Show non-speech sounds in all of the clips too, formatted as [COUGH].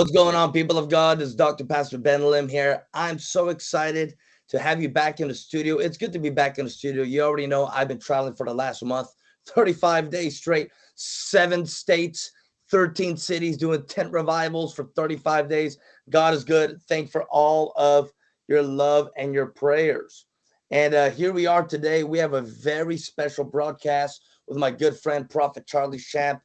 What's going on, people of God? This is Dr. Pastor Ben Lim here. I'm so excited to have you back in the studio. It's good to be back in the studio. You already know I've been traveling for the last month, 35 days straight, seven states, 13 cities, doing tent revivals for 35 days. God is good. Thank for all of your love and your prayers. And uh, here we are today. We have a very special broadcast with my good friend, Prophet Charlie Shamp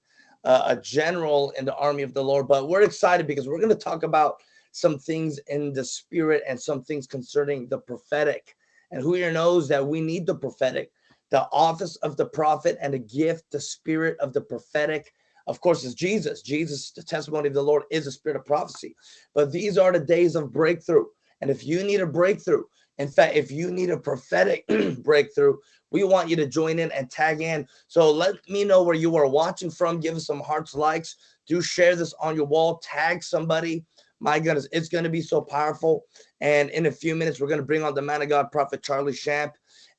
uh, a general in the army of the Lord. But we're excited because we're going to talk about some things in the spirit and some things concerning the prophetic. And who here knows that we need the prophetic, the office of the prophet and the gift, the spirit of the prophetic. Of course, is Jesus. Jesus, the testimony of the Lord is a spirit of prophecy. But these are the days of breakthrough. And if you need a breakthrough, in fact, if you need a prophetic [CLEARS THROAT] breakthrough, we want you to join in and tag in. So let me know where you are watching from. Give us some hearts, likes. Do share this on your wall. Tag somebody. My goodness, it's going to be so powerful. And in a few minutes, we're going to bring on the man of God, Prophet Charlie Shamp.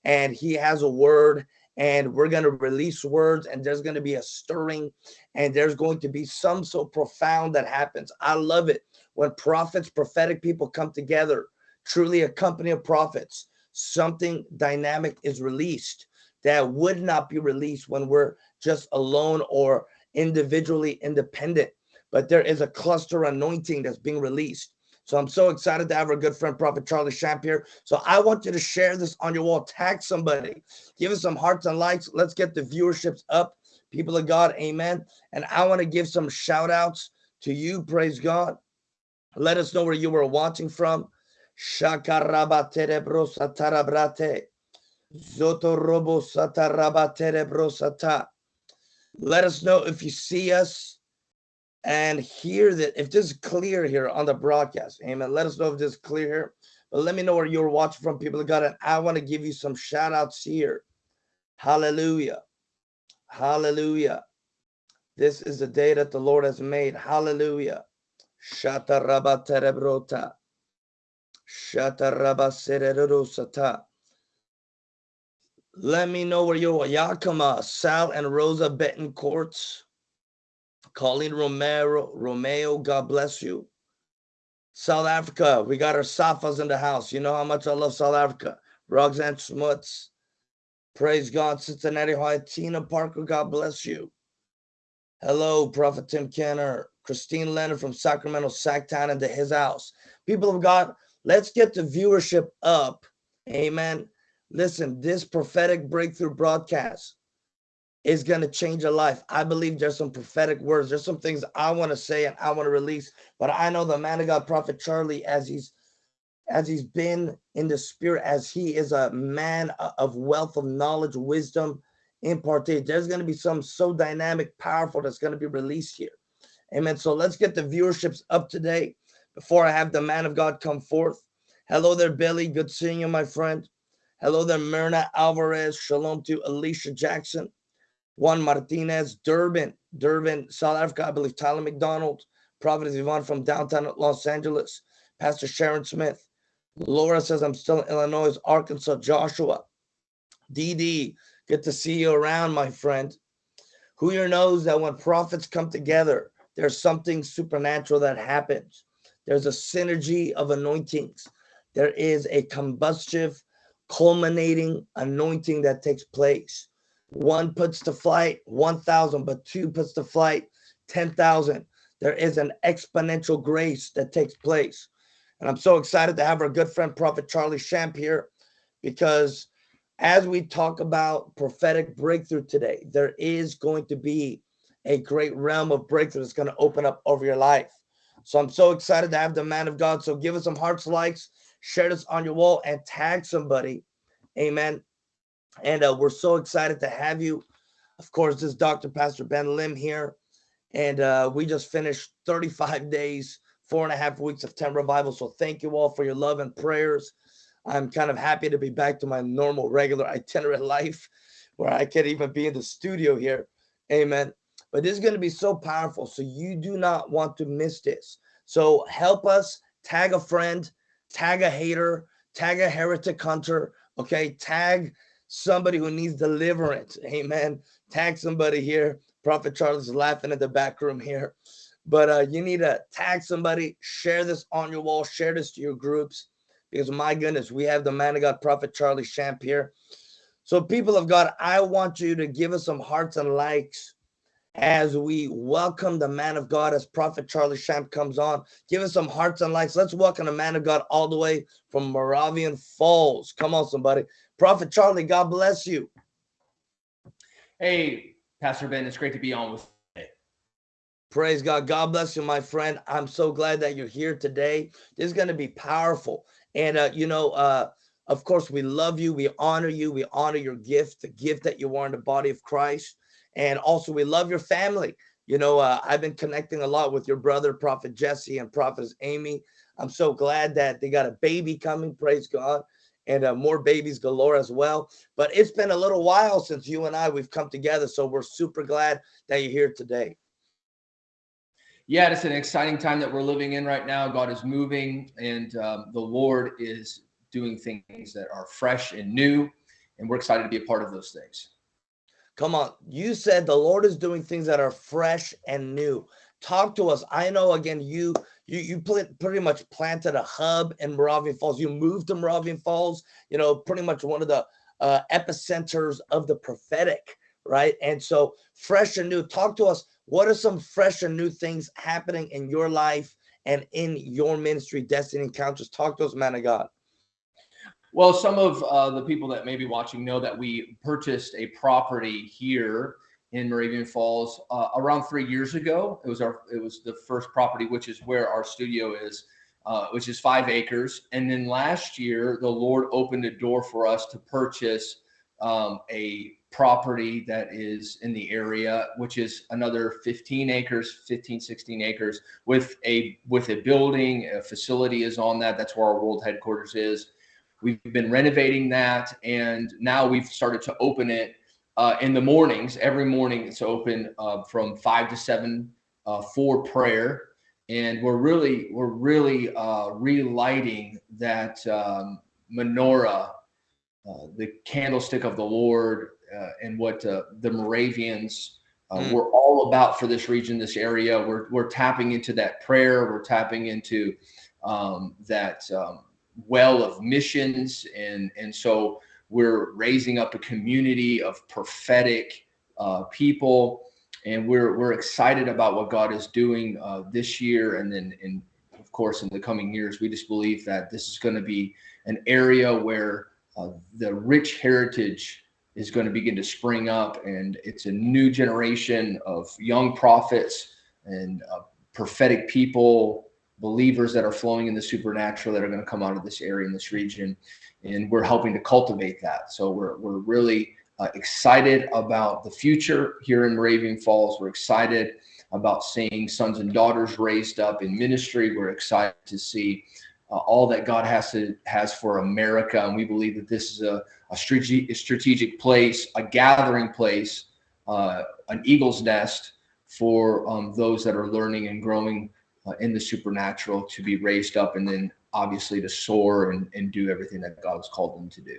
And he has a word and we're going to release words and there's going to be a stirring and there's going to be some so profound that happens. I love it when prophets, prophetic people come together, truly a company of prophets something dynamic is released that would not be released when we're just alone or individually independent. But there is a cluster anointing that's being released. So I'm so excited to have our good friend Prophet Charlie Shamp here. So I want you to share this on your wall. Tag somebody. Give us some hearts and likes. Let's get the viewerships up. People of God, amen. And I want to give some shout outs to you. Praise God. Let us know where you were watching from. Shakarabatere brosatarabrate. Zotorobo satarabatere brosata. Let us know if you see us and hear that if this is clear here on the broadcast. Amen. Let us know if this is clear here. But let me know where you're watching from, people of God. And I want to give you some shout outs here. Hallelujah. Hallelujah. This is the day that the Lord has made. Hallelujah. Shatarabatere Let me know where you're Yakima, Sal and Rosa Betancourts. Colleen Romero, Romeo, God bless you. South Africa, we got our Safas in the house. You know how much I love South Africa. Roxanne Smuts. Praise God. Cincinnati, Ohio. Tina Parker, God bless you. Hello, Prophet Tim Kenner. Christine Leonard from Sacramento, Sacktown, into his house. People of God, Let's get the viewership up. Amen. Listen, this prophetic breakthrough broadcast is going to change a life. I believe there's some prophetic words. There's some things I want to say and I want to release. But I know the man of God, Prophet Charlie, as he's as he's been in the spirit, as he is a man of wealth of knowledge, wisdom, imparted. There's going to be some so dynamic, powerful that's going to be released here. Amen. So let's get the viewerships up today before I have the man of God come forth. Hello there, Billy. Good seeing you, my friend. Hello there, Myrna Alvarez. Shalom to Alicia Jackson. Juan Martinez, Durban, Durban, South Africa. I believe Tyler McDonald. Providence Yvonne from downtown Los Angeles. Pastor Sharon Smith. Laura says, I'm still in Illinois, Arkansas. Joshua. DD, good to see you around, my friend. Who here knows that when prophets come together, there's something supernatural that happens. There's a synergy of anointings. There is a combustive, culminating anointing that takes place. One puts to flight 1,000, but two puts to flight 10,000. There is an exponential grace that takes place. And I'm so excited to have our good friend, Prophet Charlie Shamp here, because as we talk about prophetic breakthrough today, there is going to be a great realm of breakthrough that's going to open up over your life. So I'm so excited to have the man of God. So give us some hearts, likes, share this on your wall, and tag somebody. Amen. And uh, we're so excited to have you. Of course, this is Dr. Pastor Ben Lim here. And uh, we just finished 35 [LAUGHS] days, four and a half weeks of 10 revival. So thank you all for your love and prayers. I'm kind of happy to be back to my normal, regular itinerant [LAUGHS] life where I can even be in the studio here. Amen. But this is going to be so powerful. So you do not want to miss this. So help us tag a friend, tag a hater, tag a heretic hunter. Okay. Tag somebody who needs deliverance. Amen. Tag somebody here. Prophet Charles is laughing at the back room here. but uh, you need to tag somebody, share this on your wall, share this to your groups, because my goodness, we have the man of God, Prophet Charlie Shamp here. So, people of God, I want you to give us some hearts and likes as we welcome the man of God as Prophet Charlie Shamp comes on. Give us some hearts and likes. Let's welcome the man of God all the way from Moravian Falls. Come on, somebody. Prophet Charlie, God bless you. Hey, Pastor Ben, it's great to be on with today. Praise God. God bless you, my friend. I'm so glad that you're here today. This is going to be powerful. And, uh, you know, uh, of course, we love you. We honor you. We honor your gift, the gift that you are in the body of Christ. And also, we love your family. You know, uh, I've been connecting a lot with your brother, Prophet Jesse, and Prophet Amy. I'm so glad that they got a baby coming. Praise God. And uh, more babies galore as well. But it's been a little while since you and I we've come together, so we're super glad that you're here today. Yeah, it's an exciting time that we're living in right now. God is moving, and um, the Lord is doing things that are fresh and new, and we're excited to be a part of those things. Come on. You said the Lord is doing things that are fresh and new. Talk to us. I know again, you you you pretty much planted a hub in Moravian Falls. You moved to Moravian Falls, you know, pretty much one of the uh, epicenters of the prophetic, right? And so fresh and new. Talk to us. What are some fresh and new things happening in your life and in your ministry, Destiny Encounters? Talk to us, man of God. Well, some of uh, the people that may be watching know that we purchased a property here in Moravian Falls uh, around three years ago. It was our it was the first property, which is where our studio is, uh, which is five acres. And then last year, the Lord opened a door for us to purchase um, a property that is in the area which is another 15 acres 15 16 acres with a with a building a facility is on that that's where our world headquarters is We've been renovating that, and now we've started to open it uh, in the mornings. Every morning, it's open uh, from five to seven uh, for prayer, and we're really we're really uh, relighting that um, menorah, uh, the candlestick of the Lord, uh, and what the Moravians. Mm. We're all about for this region, this area. We're we're tapping into that prayer. We're tapping into um, that um, well of missions. And and so we're raising up a community of prophetic uh, people. And we're we're excited about what God is doing uh, this year. And then in of course in the coming years we just believe that this is going to be an area where uh, the rich heritage is going to begin to spring up. And it's a new generation of young prophets and uh, prophetic people believers that are flowing in the supernatural that are going to come out of this area in this region and we're helping to cultivate that. So we're, we're really uh, excited about the future here in moravian falls. We're excited about seeing sons and daughters raised up in ministry. We're excited to see uh, all that god has to has for america and we believe that this is a, a strategic, strategic place a gathering place uh, an eagle's nest for um, those that are learning and growing uh, in the supernatural to be raised up and then obviously to soar and, and do everything that God has called them to do.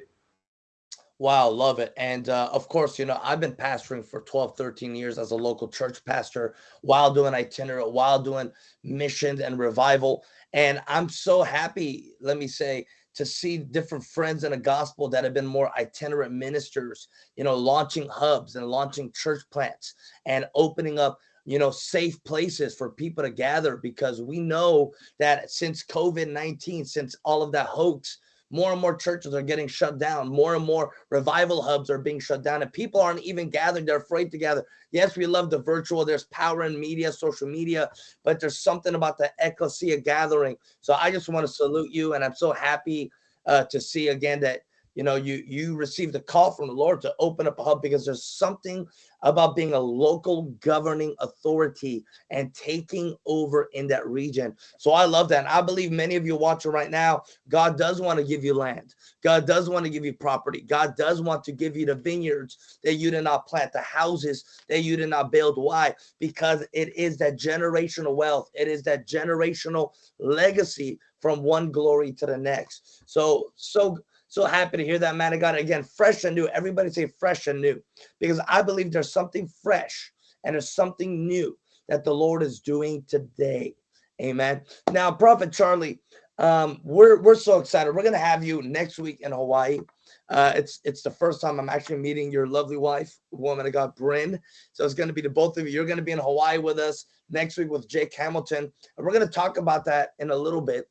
Wow, love it. And uh, of course, you know, I've been pastoring for 12, 13 years as a local church pastor while doing itinerant, while doing missions and revival. And I'm so happy, let me say, to see different friends in the gospel that have been more itinerant ministers, you know, launching hubs and launching church plants and opening up you know, safe places for people to gather because we know that since COVID 19, since all of that hoax, more and more churches are getting shut down. More and more revival hubs are being shut down, and people aren't even gathering. They're afraid to gather. Yes, we love the virtual. There's power in media, social media, but there's something about the ecclesia gathering. So I just want to salute you, and I'm so happy uh, to see again that you know you you received a call from the lord to open up a hub because there's something about being a local governing authority and taking over in that region. So i love that. And i believe many of you watching right now god does want to give you land. God does want to give you property. God does want to give you the vineyards that you did not plant the houses that you did not build. Why? Because it is that generational wealth. It is that generational legacy from one glory to the next. So so so happy to hear that, man of God. Again, fresh and new. Everybody say fresh and new because I believe there's something fresh and there's something new that the Lord is doing today. Amen. Now, Prophet Charlie, um, we're we're so excited. We're gonna have you next week in Hawaii. Uh, it's it's the first time I'm actually meeting your lovely wife, woman of God, Bryn. So it's going to be the both of you. You're going to be in Hawaii with us next week with Jake Hamilton, and we're going to talk about that in a little bit.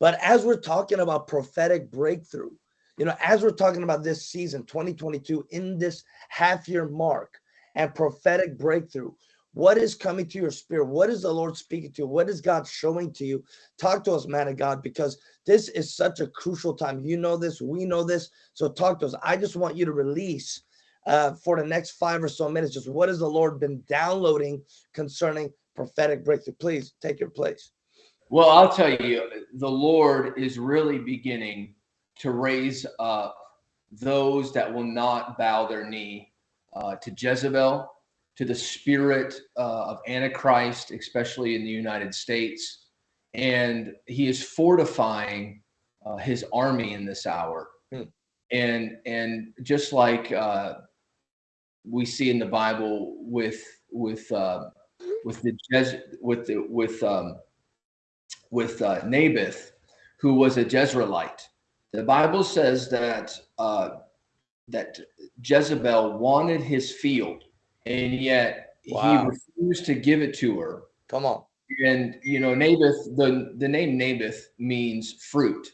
But as we're talking about prophetic breakthrough, you know, as we're talking about this season 2022 in this half year mark and prophetic breakthrough, what is coming to your spirit? What is the Lord speaking to you? What is God showing to you? Talk to us, man of God, because this is such a crucial time. You know this, we know this. So talk to us. I just want you to release uh, for the next five or so minutes, just what has the Lord been downloading concerning prophetic breakthrough? Please take your place. Well, I'll tell you, the Lord is really beginning to raise up those that will not bow their knee uh, to Jezebel, to the spirit uh, of Antichrist, especially in the United States. And he is fortifying uh, his army in this hour. Hmm. And and just like uh, we see in the Bible with with uh, with the with the with um, with uh, Naboth, who was a Jezreelite. The Bible says that uh, that Jezebel wanted his field, and yet wow. he refused to give it to her. Come on. And you know, Naboth, the the name Naboth means fruit,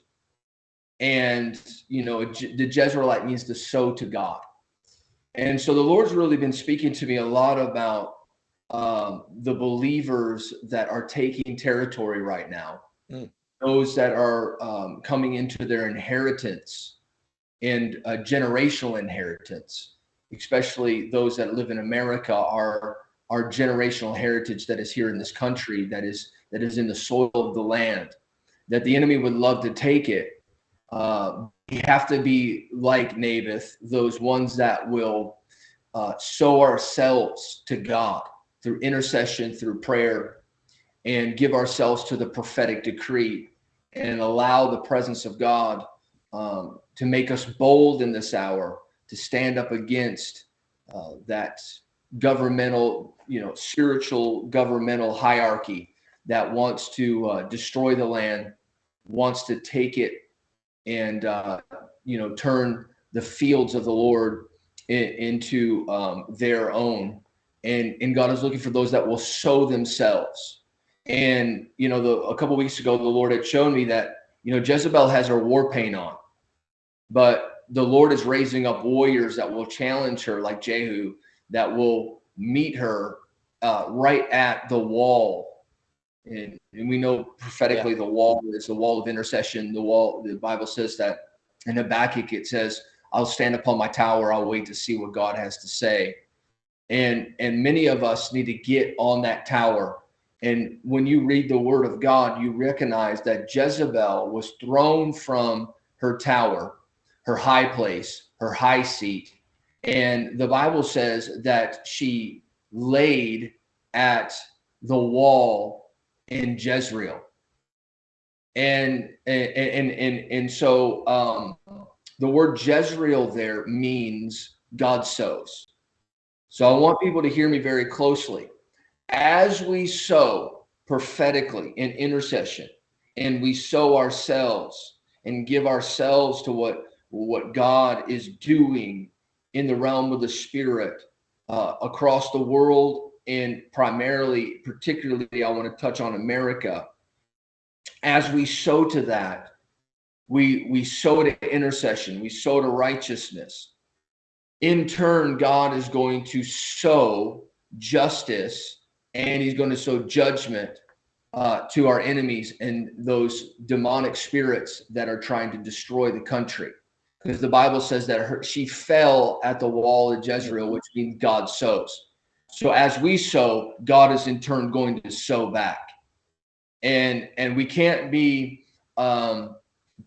and you know, the Jezreelite means to sow to God. And so the Lord's really been speaking to me a lot about um, the believers that are taking territory right now, mm. those that are um, coming into their inheritance and a generational inheritance, especially those that live in America, are our generational heritage that is here in this country, that is that is in the soil of the land, that the enemy would love to take it. Uh, we have to be like Naboth, those ones that will uh, sow ourselves to God through intercession, through prayer, and give ourselves to the prophetic decree and allow the presence of God um, to make us bold in this hour to stand up against uh, that governmental, you know, spiritual governmental hierarchy that wants to uh, destroy the land, wants to take it and, uh, you know, turn the fields of the Lord in, into um, their own and and God is looking for those that will sow themselves. And you know, the a couple weeks ago, the Lord had shown me that you know Jezebel has her war paint on, but the Lord is raising up warriors that will challenge her, like Jehu, that will meet her uh, right at the wall. And, and we know prophetically yeah. the wall is the wall of intercession. The wall, the Bible says that in Habakkuk, it says, I'll stand upon my tower. I'll wait to see what God has to say and and many of us need to get on that tower. And when you read the word of god you recognize that jezebel was thrown from her tower her high place her high seat. And the bible says that she laid at the wall in jezreel. And and and and, and so um the word jezreel there means god sows so I want people to hear me very closely. As we sow prophetically in intercession and we sow ourselves and give ourselves to what, what God is doing in the realm of the spirit uh, across the world and primarily, particularly, I want to touch on America. As we sow to that, we we sow to intercession, we sow to righteousness, in turn, God is going to sow justice and he's going to sow judgment uh, to our enemies and those demonic spirits that are trying to destroy the country. Because the Bible says that her, she fell at the wall of Jezreel, which means God sows. So as we sow, God is in turn going to sow back. And and we can't be um,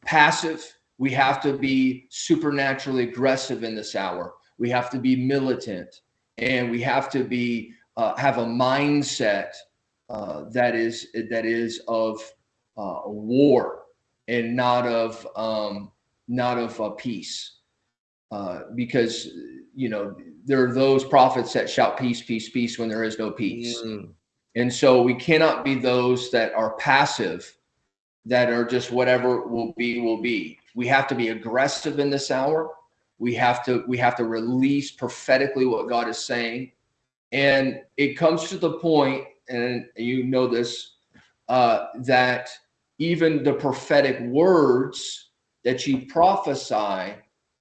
passive. We have to be supernaturally aggressive in this hour we have to be militant and we have to be uh, have a mindset uh, that is that is of uh, war and not of um, not of peace uh, because you know, there are those prophets that shout peace, peace, peace when there is no peace. Mm. And so we cannot be those that are passive, that are just whatever will be, will be. We have to be aggressive in this hour. We have to, we have to release prophetically what God is saying. And it comes to the point, and you know this, uh, that even the prophetic words that you prophesy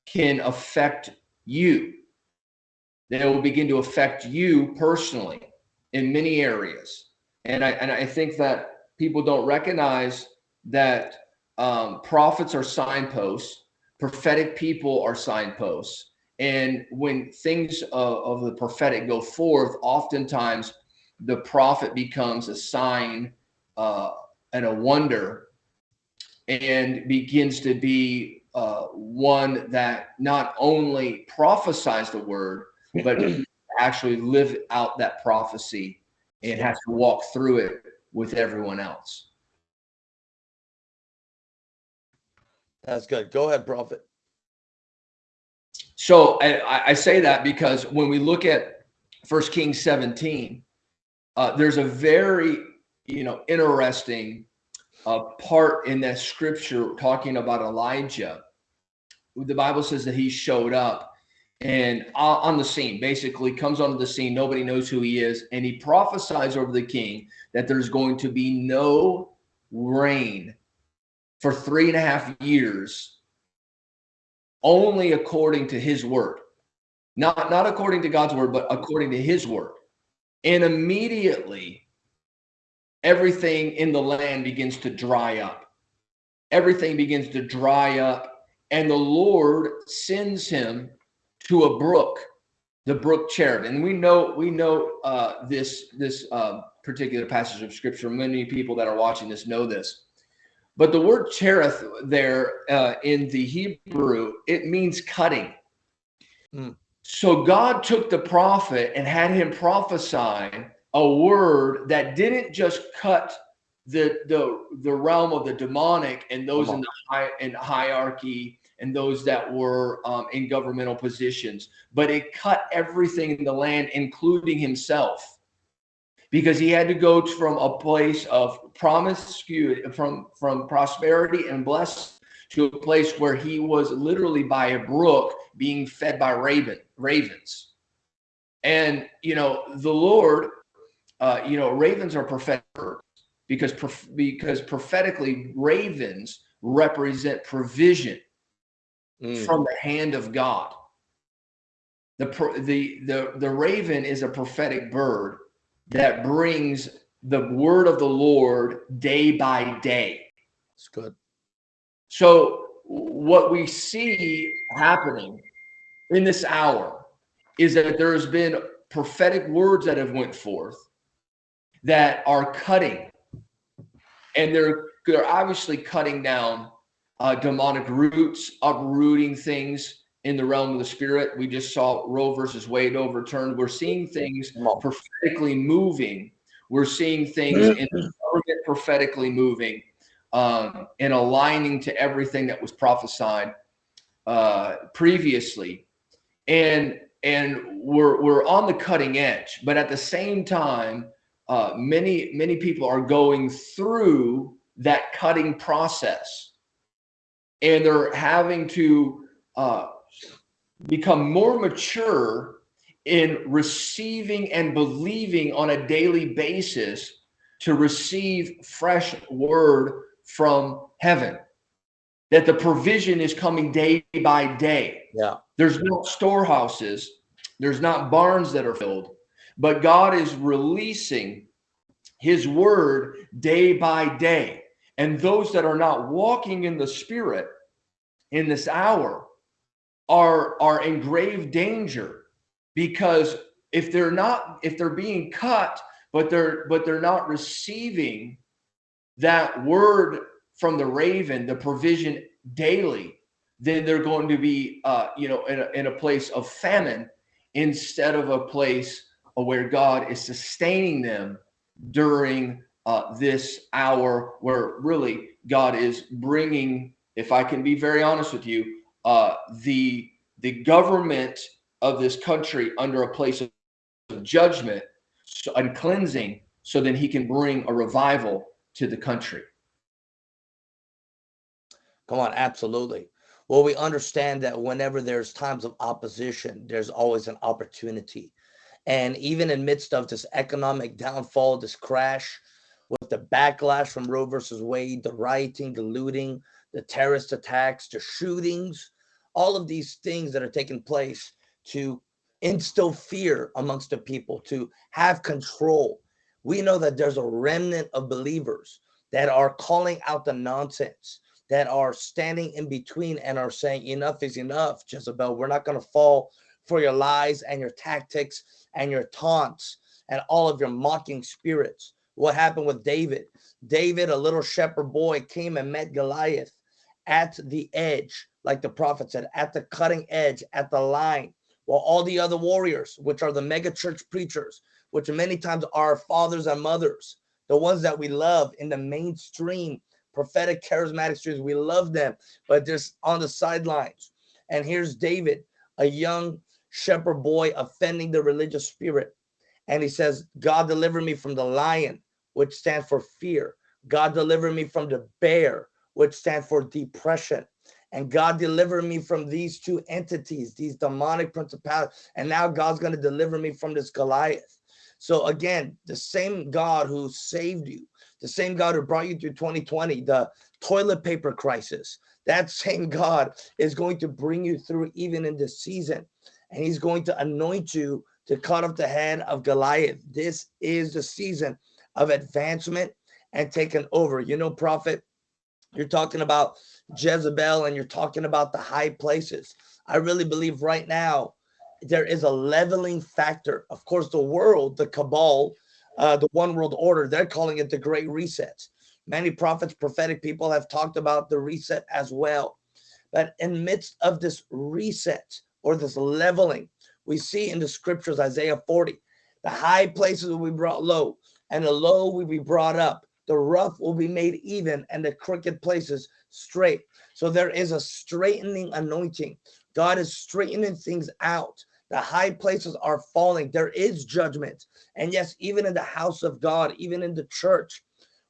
can affect you. They will begin to affect you personally in many areas. And I and I think that people don't recognize that um, prophets are signposts, prophetic people are signposts. And when things of, of the prophetic go forth, oftentimes the prophet becomes a sign uh, and a wonder and begins to be uh, one that not only prophesies the word, but [CLEARS THROAT] actually live out that prophecy and has to walk through it with everyone else. That's good. Go ahead, Prophet. So I, I say that because when we look at First Kings 17, uh, there's a very you know interesting uh, part in that scripture talking about Elijah. The Bible says that he showed up and on the scene, basically comes onto the scene. Nobody knows who he is, and he prophesies over the king that there's going to be no rain for three and a half years, only according to his word, not not according to God's word, but according to his word. And immediately, everything in the land begins to dry up. Everything begins to dry up, and the Lord sends him to a brook, the brook Cherith. And we know we know uh, this this uh, particular passage of scripture. Many people that are watching this know this. But the word Cherith there uh, in the Hebrew, it means cutting. Mm. So God took the prophet and had him prophesy a word that didn't just cut the the the realm of the demonic and those in the high in hierarchy and those that were um, in governmental positions, but it cut everything in the land, including himself, because he had to go from a place of promise, from from prosperity and blessed to a place where he was literally by a brook being fed by raven ravens, and you know the Lord, uh, you know ravens are prophetic because because prophetically ravens represent provision mm. from the hand of God. The, the, the, the raven is a prophetic bird that brings the word of the Lord day by day. It's good. So what we see happening in this hour is that there's been prophetic words that have went forth that are cutting and they're they're obviously cutting down uh, demonic roots, uprooting things in the realm of the spirit. We just saw Roe versus Wade overturned. We're seeing things prophetically moving. We're seeing things in the government prophetically moving um, and aligning to everything that was prophesied uh, previously. And and we're we're on the cutting edge, but at the same time, uh, many many people are going through that cutting process and they're having to uh, become more mature in receiving and believing on a daily basis to receive fresh word from heaven. That the provision is coming day by day. Yeah. There's no storehouses. There's not barns that are filled. But god is releasing his word day by day. And those that are not walking in the spirit in this hour are are in grave danger because if they're not if they're being cut but they're but they're not receiving that word from the raven the provision daily then they're going to be uh you know in a, in a place of famine instead of a place where god is sustaining them during uh, this hour where really God is bringing, if I can be very honest with you, uh, the the government of this country under a place of judgment and cleansing so then he can bring a revival to the country. Come on, absolutely. Well, we understand that whenever there's times of opposition, there's always an opportunity. And even in midst of this economic downfall, this crash, with the backlash from Roe versus Wade, the rioting, the looting, the terrorist attacks, the shootings, all of these things that are taking place to instill fear amongst the people, to have control. We know that there's a remnant of believers that are calling out the nonsense, that are standing in between and are saying, enough is enough, Jezebel. We're not going to fall for your lies and your tactics and your taunts and all of your mocking spirits. What happened with David? David, a little shepherd boy, came and met Goliath at the edge, like the prophet said, at the cutting edge, at the line, while all the other warriors, which are the mega church preachers, which many times are fathers and mothers, the ones that we love in the mainstream prophetic charismatic streams, we love them, but just on the sidelines. And here's David, a young shepherd boy offending the religious spirit. And he says, God deliver me from the lion, which stands for fear. God deliver me from the bear, which stands for depression. And God delivered me from these two entities, these demonic principalities. And now God's going to deliver me from this Goliath. So again, the same God who saved you, the same God who brought you through 2020, the toilet paper crisis, that same God is going to bring you through even in this season. And he's going to anoint you to cut off the head of Goliath. This is the season of advancement and taking over. You know, prophet, you're talking about Jezebel and you're talking about the high places. I really believe right now there is a leveling factor. Of course, the world, the cabal, uh, the one world order, they're calling it the great reset. Many prophets, prophetic people have talked about the reset as well. But in midst of this reset or this leveling, we see in the scriptures, Isaiah 40, the high places will be brought low and the low will be brought up the rough will be made even and the crooked places straight. So there is a straightening anointing. God is straightening things out. The high places are falling. There is judgment. And yes, even in the house of God, even in the church,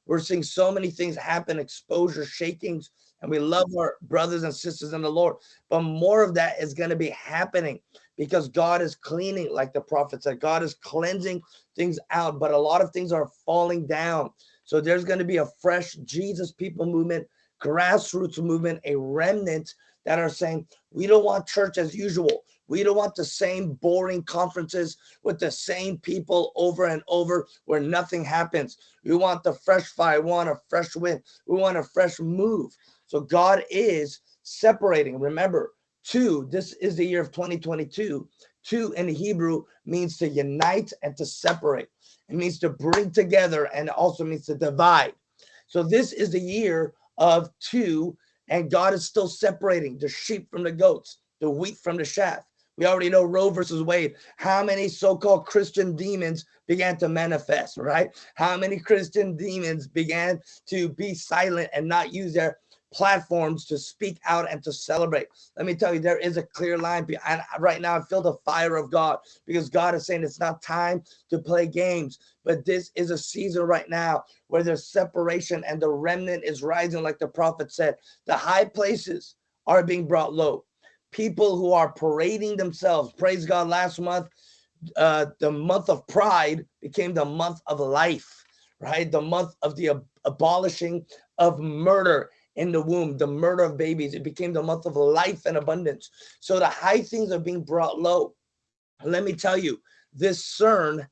we're seeing so many things happen, exposure, shakings, and we love our brothers and sisters in the Lord. But more of that is going to be happening because God is cleaning, like the prophet said, God is cleansing things out, but a lot of things are falling down. So there's going to be a fresh Jesus people movement, grassroots movement, a remnant that are saying, we don't want church as usual. We don't want the same boring conferences with the same people over and over where nothing happens. We want the fresh fire. We want a fresh wind. We want a fresh move. So God is separating. Remember, two, this is the year of 2022. Two in Hebrew means to unite and to separate. It means to bring together and also means to divide. So this is the year of two, and God is still separating the sheep from the goats, the wheat from the chaff. We already know Roe versus Wade. How many so-called Christian demons began to manifest, right? How many Christian demons began to be silent and not use their platforms to speak out and to celebrate. Let me tell you, there is a clear line. And right now, I feel the fire of God because God is saying it's not time to play games, but this is a season right now where there's separation and the remnant is rising, like the prophet said. The high places are being brought low. People who are parading themselves, praise God, last month, uh, the month of pride became the month of life, right? The month of the ab abolishing of murder in the womb, the murder of babies. It became the month of life and abundance. So the high things are being brought low. Let me tell you, this CERN,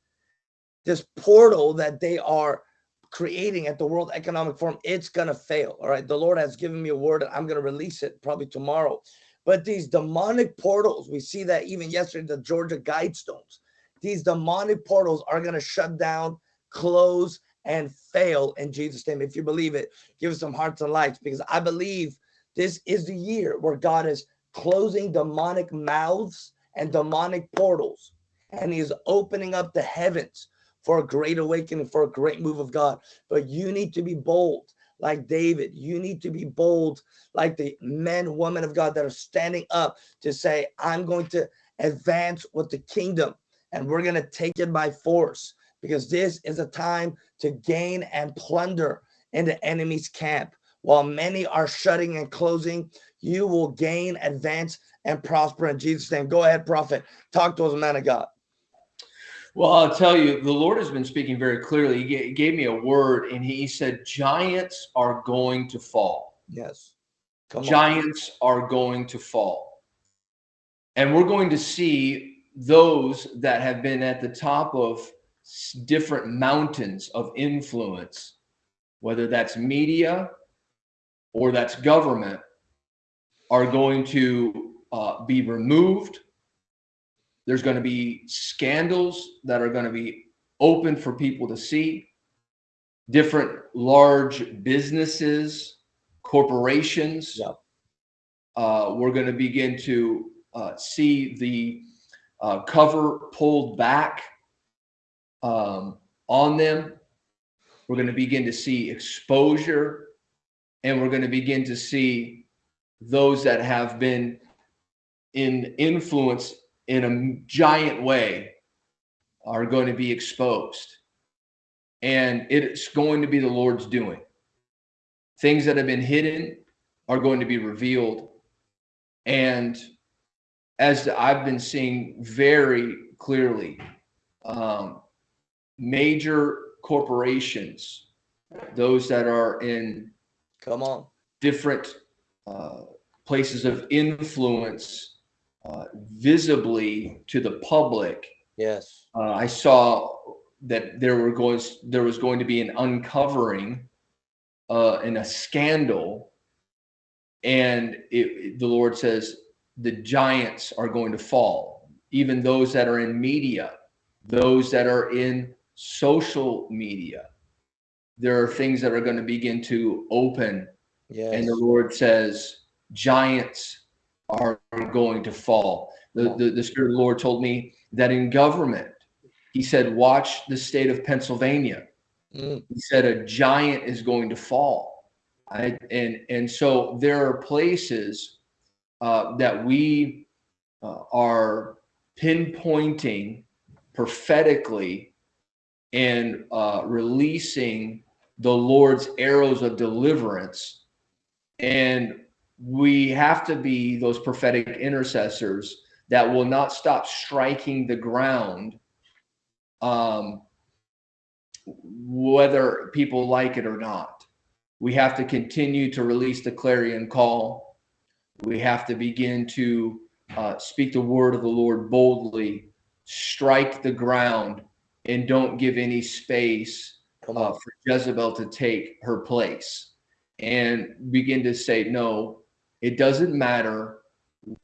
this portal that they are creating at the World Economic Forum, it's going to fail. All right. The Lord has given me a word and I'm going to release it probably tomorrow. But these demonic portals, we see that even yesterday, the Georgia Guidestones, these demonic portals are going to shut down, close, and fail in Jesus' name. If you believe it, give us some hearts and lights because I believe this is the year where God is closing demonic mouths and demonic portals, and He is opening up the heavens for a great awakening, for a great move of God. But you need to be bold like David. You need to be bold like the men, women of God that are standing up to say, I'm going to advance with the kingdom and we're going to take it by force because this is a time to gain and plunder in the enemy's camp. While many are shutting and closing, you will gain, advance, and prosper in Jesus' name. Go ahead, prophet. Talk to us, man of God. Well, I'll tell you, the Lord has been speaking very clearly. He gave me a word and he said, Giants are going to fall. Yes. Come Giants on. are going to fall. And we're going to see those that have been at the top of different mountains of influence, whether that's media or that's government, are going to uh, be removed there's going to be scandals that are going to be open for people to see. Different large businesses, corporations. Uh, we're going to begin to uh, see the uh, cover pulled back um, on them. We're going to begin to see exposure, and we're going to begin to see those that have been in influence in a giant way are going to be exposed. And it's going to be the Lord's doing. Things that have been hidden are going to be revealed. And as I've been seeing very clearly, um, major corporations, those that are in come on different uh, places of influence uh, visibly to the public. Yes. Uh, I saw that there were going there was going to be an uncovering uh, and a scandal, and it, the Lord says the giants are going to fall. Even those that are in media, those that are in social media, there are things that are going to begin to open. Yes. And the Lord says, giants are going to fall. The, the, the Spirit of the Lord told me that in government, He said, watch the state of Pennsylvania. Mm. He said, a giant is going to fall. I, and, and so there are places uh, that we uh, are pinpointing prophetically and uh, releasing the Lord's arrows of deliverance. And we have to be those prophetic intercessors that will not stop striking the ground um, whether people like it or not we have to continue to release the clarion call we have to begin to uh, speak the word of the lord boldly strike the ground and don't give any space uh, for jezebel to take her place and begin to say no it doesn't matter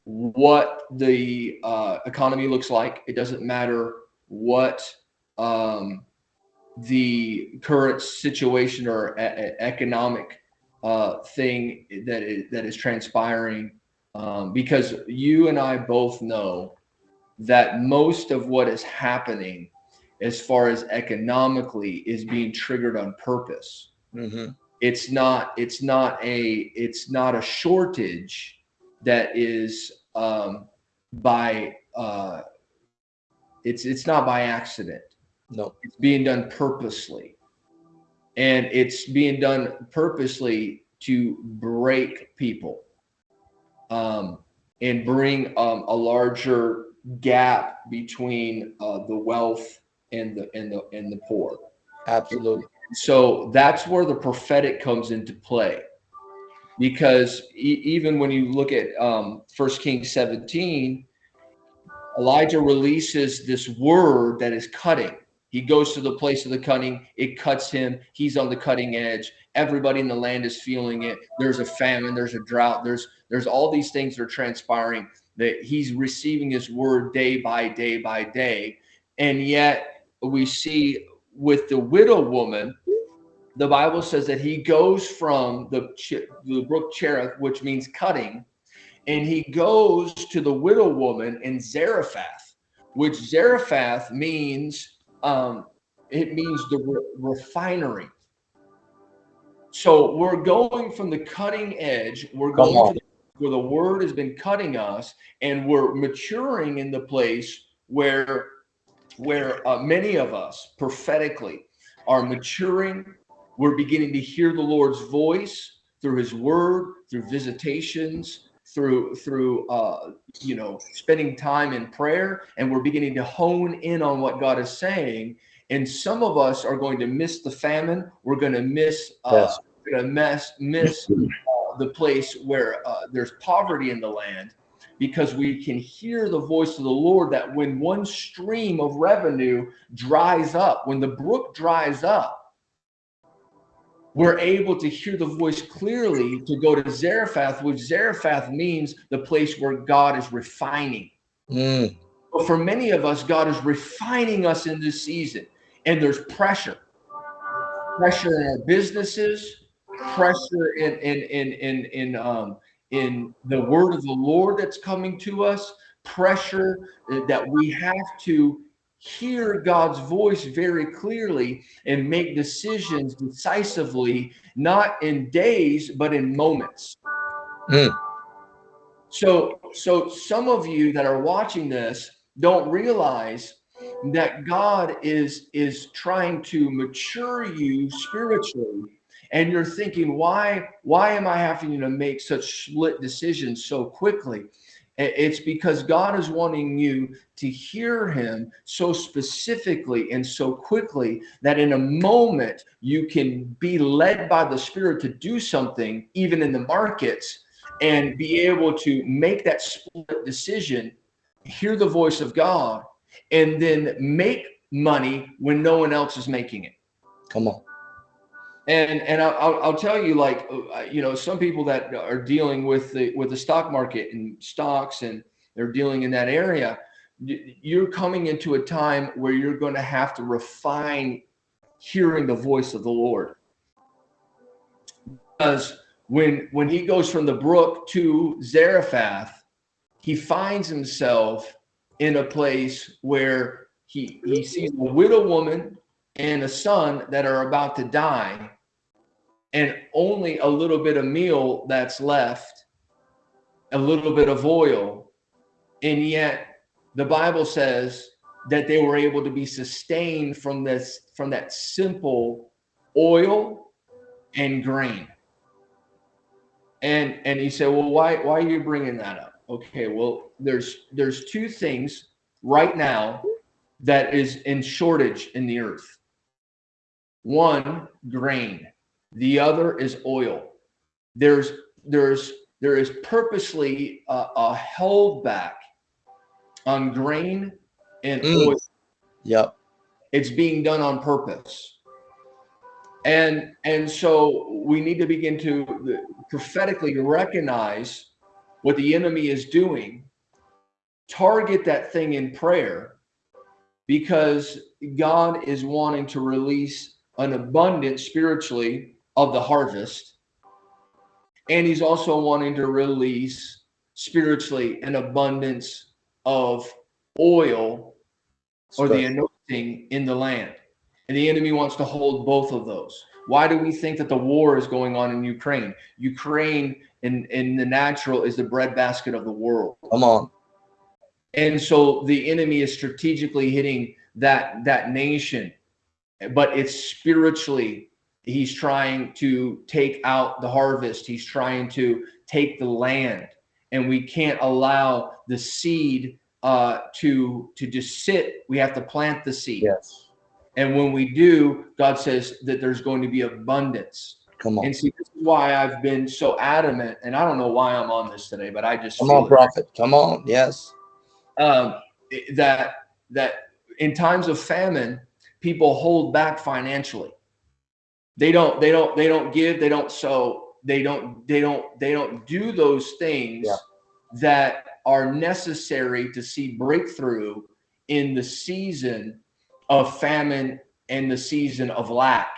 what the uh, economy looks like. It doesn't matter what um, the current situation or a- economic uh, thing that is, that is transpiring, um, because you and I both know that most of what is happening, as far as economically, is being triggered on purpose. Mm-hmm it's not it's not a it's not a shortage that is um, by uh, it's it's not by accident. No, it's being done purposely, and it's being done purposely to break people um, and bring um, a larger gap between uh, the wealth and the and the and the poor. Absolutely. So that's where the prophetic comes into play. Because e- even when you look at um, 1 Kings 17, Elijah releases this word that is cutting. He goes to the place of the cutting, it cuts him. He's on the cutting edge. Everybody in the land is feeling it. There's a famine, there's a drought, there's there's all these things that are transpiring that he's receiving his word day by day by day. And yet we see with the widow woman, the Bible says that he goes from the, the brook Cherith, which means cutting, and he goes to the widow woman in Zarephath, which Zarephath means um, it means the re- refinery. So we're going from the cutting edge, we're going to the where the word has been cutting us and we're maturing in the place where where uh, many of us prophetically are maturing. We're beginning to hear the lord's voice through his word through visitations through through uh, you know spending time in prayer and we're beginning to hone in on what god is saying. And some of us are going to miss the famine. We're going to miss uh, Yes. going to miss miss [LAUGHS] uh, the place where uh, there's poverty in the land because we can hear the voice of the Lord that when one stream of revenue dries up, when the brook dries up, we're able to hear the voice clearly to go to Zarephath, which Zarephath means the place where God is refining. Mm. But for many of us, God is refining us in this season, and there's pressure pressure in our businesses, pressure in in in in in um in the word of the Lord that's coming to us, pressure that we have to hear God's voice very clearly and make decisions decisively, not in days but in moments. Mm. So so some of you that are watching this don't realize that God is is trying to mature you spiritually and you're thinking why why am I having to make such split decisions so quickly it's because God is wanting you to hear him so specifically and so quickly that in a moment you can be led by the spirit to do something even in the markets and be able to make that split decision hear the voice of God and then make money when no one else is making it. Come on. And and I'll, I'll- tell you, like uh, you know, some people that are dealing with the with the stock market and stocks, and they're dealing in that area. You're coming into a time where you're going to have to refine hearing the voice of the Lord, because when when he goes from the brook to Zarephath, he finds himself in a place where he he sees a widow woman and a son that are about to die and only a little bit of meal that's left a little bit of oil. And yet the bible says that they were able to be sustained from this from that simple oil and grain. And and he said well why why are you bringing that up? Okay well there's there's two things right now that is in shortage in the earth. One grain the other is oil there's there's there is purposely a, a held back on grain and Mm. oil Yep. it's being done on purpose and and so we need to begin to prophetically recognize what the enemy is doing target that thing in prayer because god is wanting to release an abundance spiritually of the harvest and he's also wanting to release spiritually an abundance of oil or the anointing in the land. And the enemy wants to hold both of those. Why do we think that the war is going on in Ukraine? Ukraine in, in the natural is the breadbasket of the world. Come on. And so the enemy is strategically hitting that that nation, but it's spiritually he's trying to take out the harvest. He's trying to take the land, and we can't allow the seed uh, to to just sit. We have to plant the seed, Yes. and when we do, God says that there's going to be abundance. Come on. And see, this is why I've been so adamant, and I don't know why I'm on this today, but I just Come on, it prophet. Come on. Yes. um, that that in times of famine, people hold back financially. They don't. They don't. They don't give. They don't sow. They don't. They don't. They don't do those things Yeah. that are necessary to see breakthrough in the season of famine and the season of lack.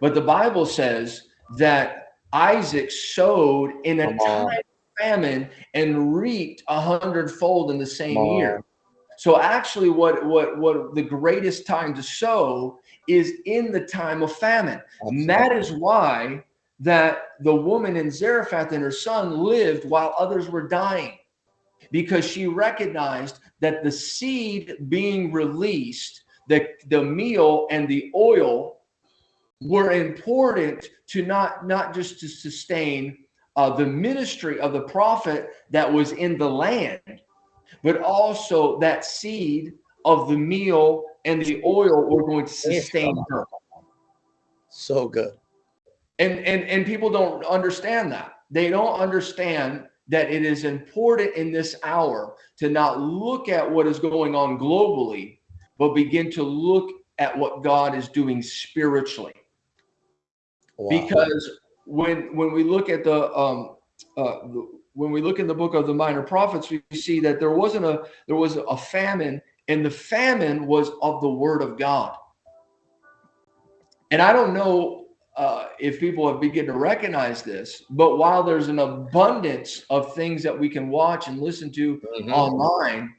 But the Bible says that Isaac sowed in a time of famine and reaped a hundredfold in the same year. So actually, what what what the greatest time to sow is in the time of famine. And that is why that the woman in Zarephath and her son lived while others were dying because she recognized that the seed being released, the, the meal and the oil were important to not, not just to sustain uh, the ministry of the prophet that was in the land, but also that seed of the meal and the oil were going to sustain her. So good. And, and, and people don't understand that. They don't understand that it is important in this hour to not look at what is going on globally, but begin to look at what God is doing spiritually. Wow. Because when when we look at the um uh when we look in the book of the minor prophets, we see that there wasn't a there was a famine, and the famine was of the word of God. And I don't know uh, if people have begun to recognize this, but while there's an abundance of things that we can watch and listen to mm-hmm. online,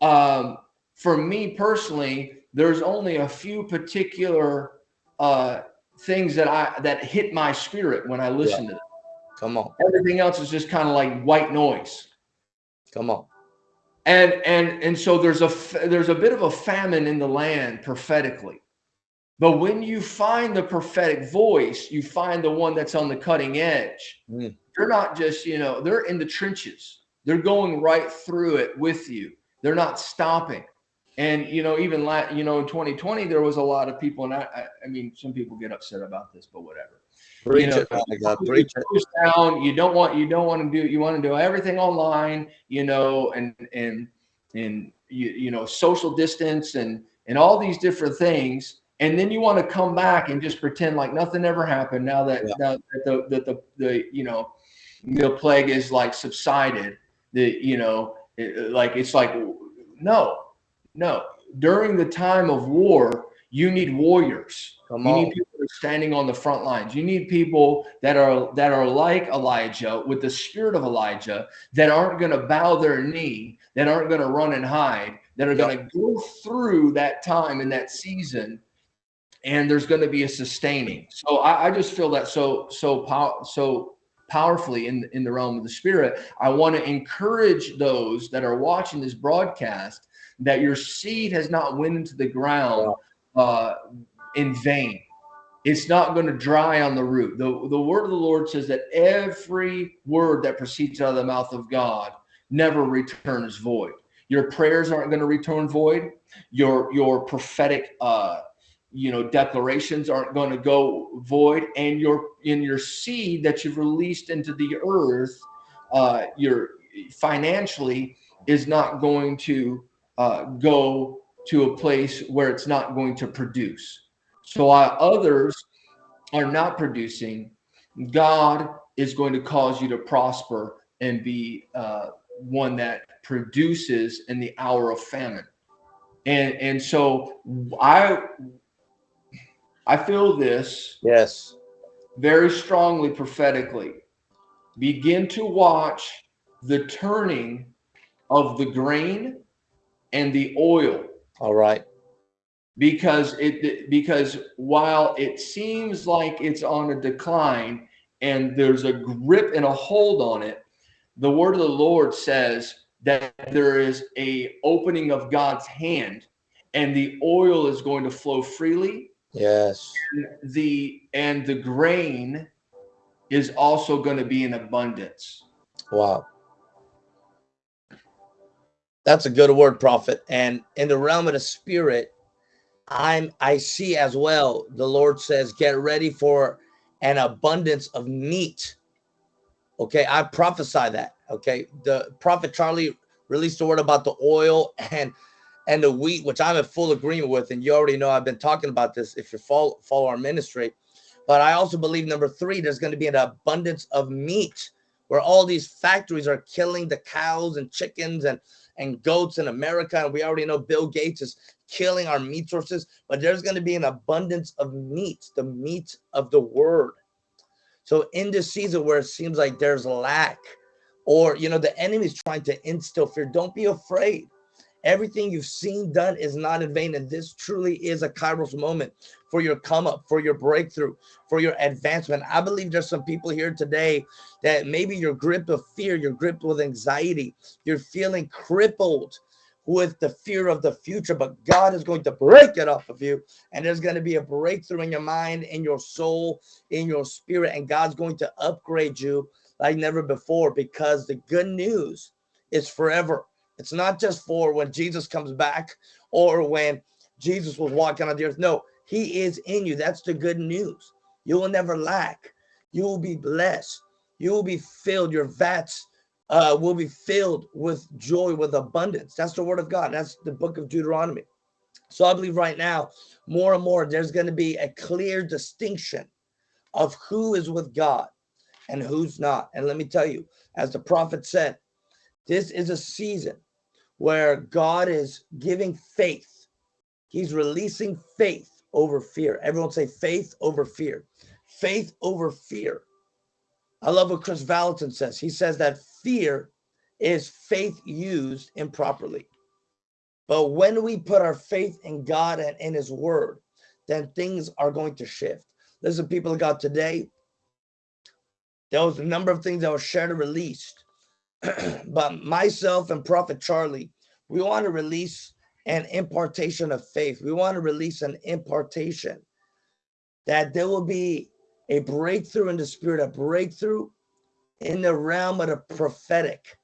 um, for me personally, there's only a few particular uh, things that I that hit my spirit when I listen yeah. to them. Come on. Everything else is just kind of like white noise. Come on. And and and so there's a there's a bit of a famine in the land prophetically. But when you find the prophetic voice, you find the one that's on the cutting edge. Mm. They're not just, you know, they're in the trenches. They're going right through it with you. They're not stopping. And you know, even la- you know, in 2020, there was a lot of people, and I, I, I mean, some people get upset about this, but whatever. Preach you know, it, God, preach it. Down, you don't want, you don't want to do, you want to do everything online, you know, and and and you you know, social distance and and all these different things, and then you want to come back and just pretend like nothing ever happened. Now that yeah. now that the that the the you know, the plague is like subsided, the you know, it, like it's like no no, during the time of war, you need warriors. Come you on. need people standing on the front lines. You need people that are that are like Elijah with the spirit of Elijah that aren't going to bow their knee, that aren't going to run and hide, that are going to go through that time and that season and there's going to be a sustaining. So I, I just feel that so so pow- so powerfully in in the realm of the spirit. I want to encourage those that are watching this broadcast that your seed has not went into the ground uh, in vain. It's not going to dry on the root. The, the word of the Lord says that every word that proceeds out of the mouth of God never returns void. Your prayers aren't going to return void. Your your prophetic uh, you know declarations aren't going to go void and your in your seed that you've released into the earth uh your financially is not going to uh, go to a place where it's not going to produce. So while others are not producing, God is going to cause you to prosper and be uh, one that produces in the hour of famine. And and so I I feel this yes very strongly prophetically. Begin to watch the turning of the grain and the oil. All right. Because it because while it seems like it's on a decline and there's a grip and a hold on it, the word of the Lord says that there is a opening of God's hand and the oil is going to flow freely. Yes. And the and the grain is also going to be in abundance. Wow. That's a good word, prophet. And in the realm of the spirit, I'm I see as well. The Lord says, get ready for an abundance of meat. Okay, I prophesy that. Okay, the prophet Charlie released the word about the oil [LAUGHS] and and the wheat, which I'm in full agreement with. And you already know I've been talking about this if you follow follow our ministry. But I also believe number three, there's going to be an abundance of meat where all these factories are killing the cows and chickens and and goats in America. And we already know Bill Gates is killing our meat sources, but there's going to be an abundance of meat, the meat of the word. So in this season where it seems like there's lack, or you know, the enemy's trying to instill fear, don't be afraid. Everything you've seen done is not in vain. And this truly is a Kairos moment for your come up, for your breakthrough, for your advancement. I believe there's some people here today that maybe you're gripped with fear, you're gripped with anxiety, you're feeling crippled with the fear of the future, but God is going to break it off of you. And there's going to be a breakthrough in your mind, in your soul, in your spirit. And God's going to upgrade you like never before because the good news is forever. It's not just for when Jesus comes back or when Jesus was walking on the earth. No, he is in you. That's the good news. You will never lack. You will be blessed. You will be filled. Your vats uh, will be filled with joy, with abundance. That's the word of God. That's the book of Deuteronomy. So I believe right now, more and more, there's going to be a clear distinction of who is with God and who's not. And let me tell you, as the prophet said, this is a season where God is giving faith. He's releasing faith over fear. Everyone say faith over fear. Faith over fear. I love what Chris Vallotton says. He says that fear is faith used improperly. But when we put our faith in God and in his word, then things are going to shift. Listen, people of God, today, there was a number of things that were shared and released. [CLEARS THROAT] but myself and Prophet Charlie, we want to release an impartation of faith. We want to release an impartation that there will be a breakthrough in the spirit, a breakthrough in the realm of the prophetic.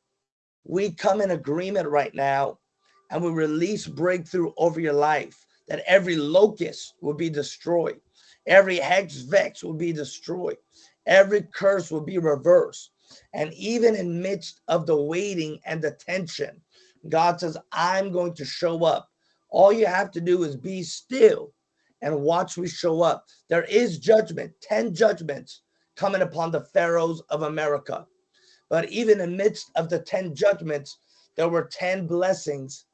We come in agreement right now and we release breakthrough over your life that every locust will be destroyed. Every hex vex will be destroyed. Every curse will be reversed. And even in midst of the waiting and the tension, God says, I'm going to show up. All you have to do is be still and watch we show up. There is judgment, 10 judgments coming upon the pharaohs of America. But even amidst of the 10 judgments, there were 10 blessings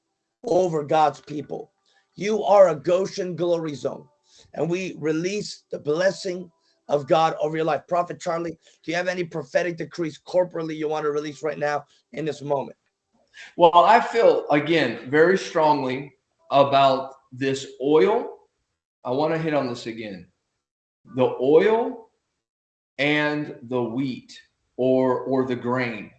over God's people. You are a Goshen glory zone. And we release the blessing of God over your life. Prophet Charlie, do you have any prophetic decrees corporately you want to release right now in this moment? Well, I feel again very strongly about this oil. I want to hit on this again. The oil and the wheat or or the grain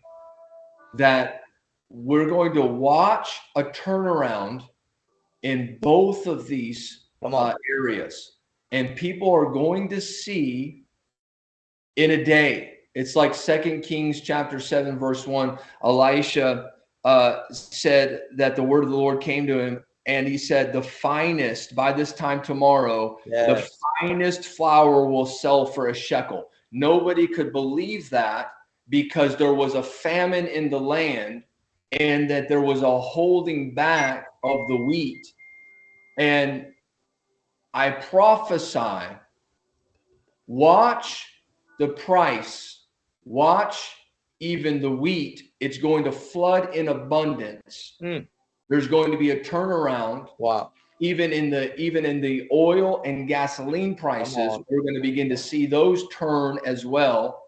that we're going to watch a turnaround in both of these uh, areas. And people are going to see in a day. It's like second kings chapter 7 verse 1 elisha uh, said that the word of the lord came to him and he said the finest by this time tomorrow yes. the finest flour will sell for a shekel Nobody could believe that because there was a famine in the land and that there was a holding back of the wheat. And I prophesy, watch the price, watch even the wheat. It's going to flood in abundance. Mm. There's going to be a turnaround. Wow. even in the even in the oil and gasoline prices. we're going to begin to see those turn as well.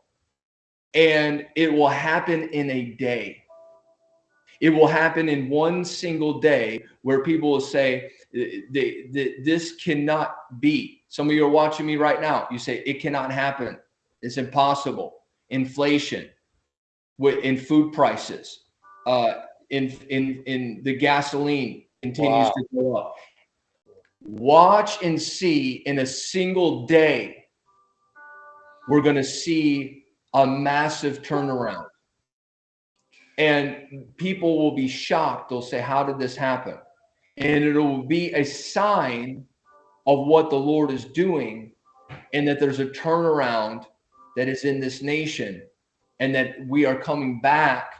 And it will happen in a day. It will happen in one single day where people will say this cannot be. Some of you are watching me right now. You say it cannot happen. It's impossible. Inflation with in food prices uh, in in in the gasoline continues wow. to go up watch and see in a single day, we're going to see a massive turnaround. And people will be shocked. They'll say, How did this happen? And it will be a sign of what the Lord is doing and that there's a turnaround that is in this nation and that we are coming back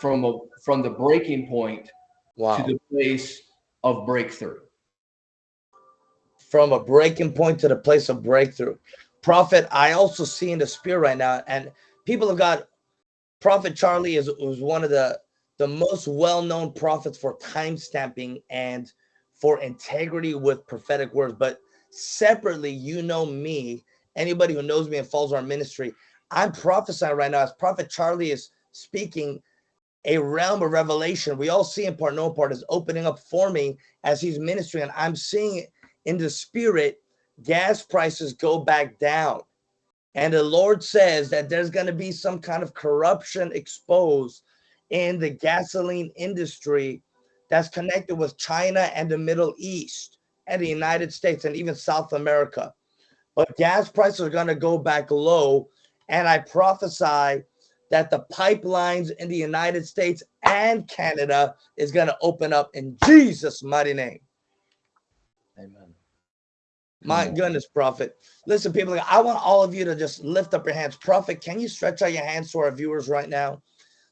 from a from the breaking point wow. to the place of breakthrough from a breaking point to the place of breakthrough. Prophet, I also see in the spirit right now, and people have got Prophet Charlie is was one of the the most well-known prophets for time stamping and for integrity with prophetic words. But separately, you know me, anybody who knows me and follows our ministry, I'm prophesying right now as Prophet Charlie is speaking. A realm of revelation. We all see in part, no part is opening up for me as he's ministering. And I'm seeing it in the spirit, gas prices go back down. And the Lord says that there's going to be some kind of corruption exposed in the gasoline industry that's connected with China and the Middle East and the United States and even South America. But gas prices are going to go back low. And I prophesy that the pipelines in the United States and Canada is going to open up in Jesus' mighty name. Amen. My goodness, prophet. Listen, people, I want all of you to just lift up your hands. Prophet, can you stretch out your hands to our viewers right now?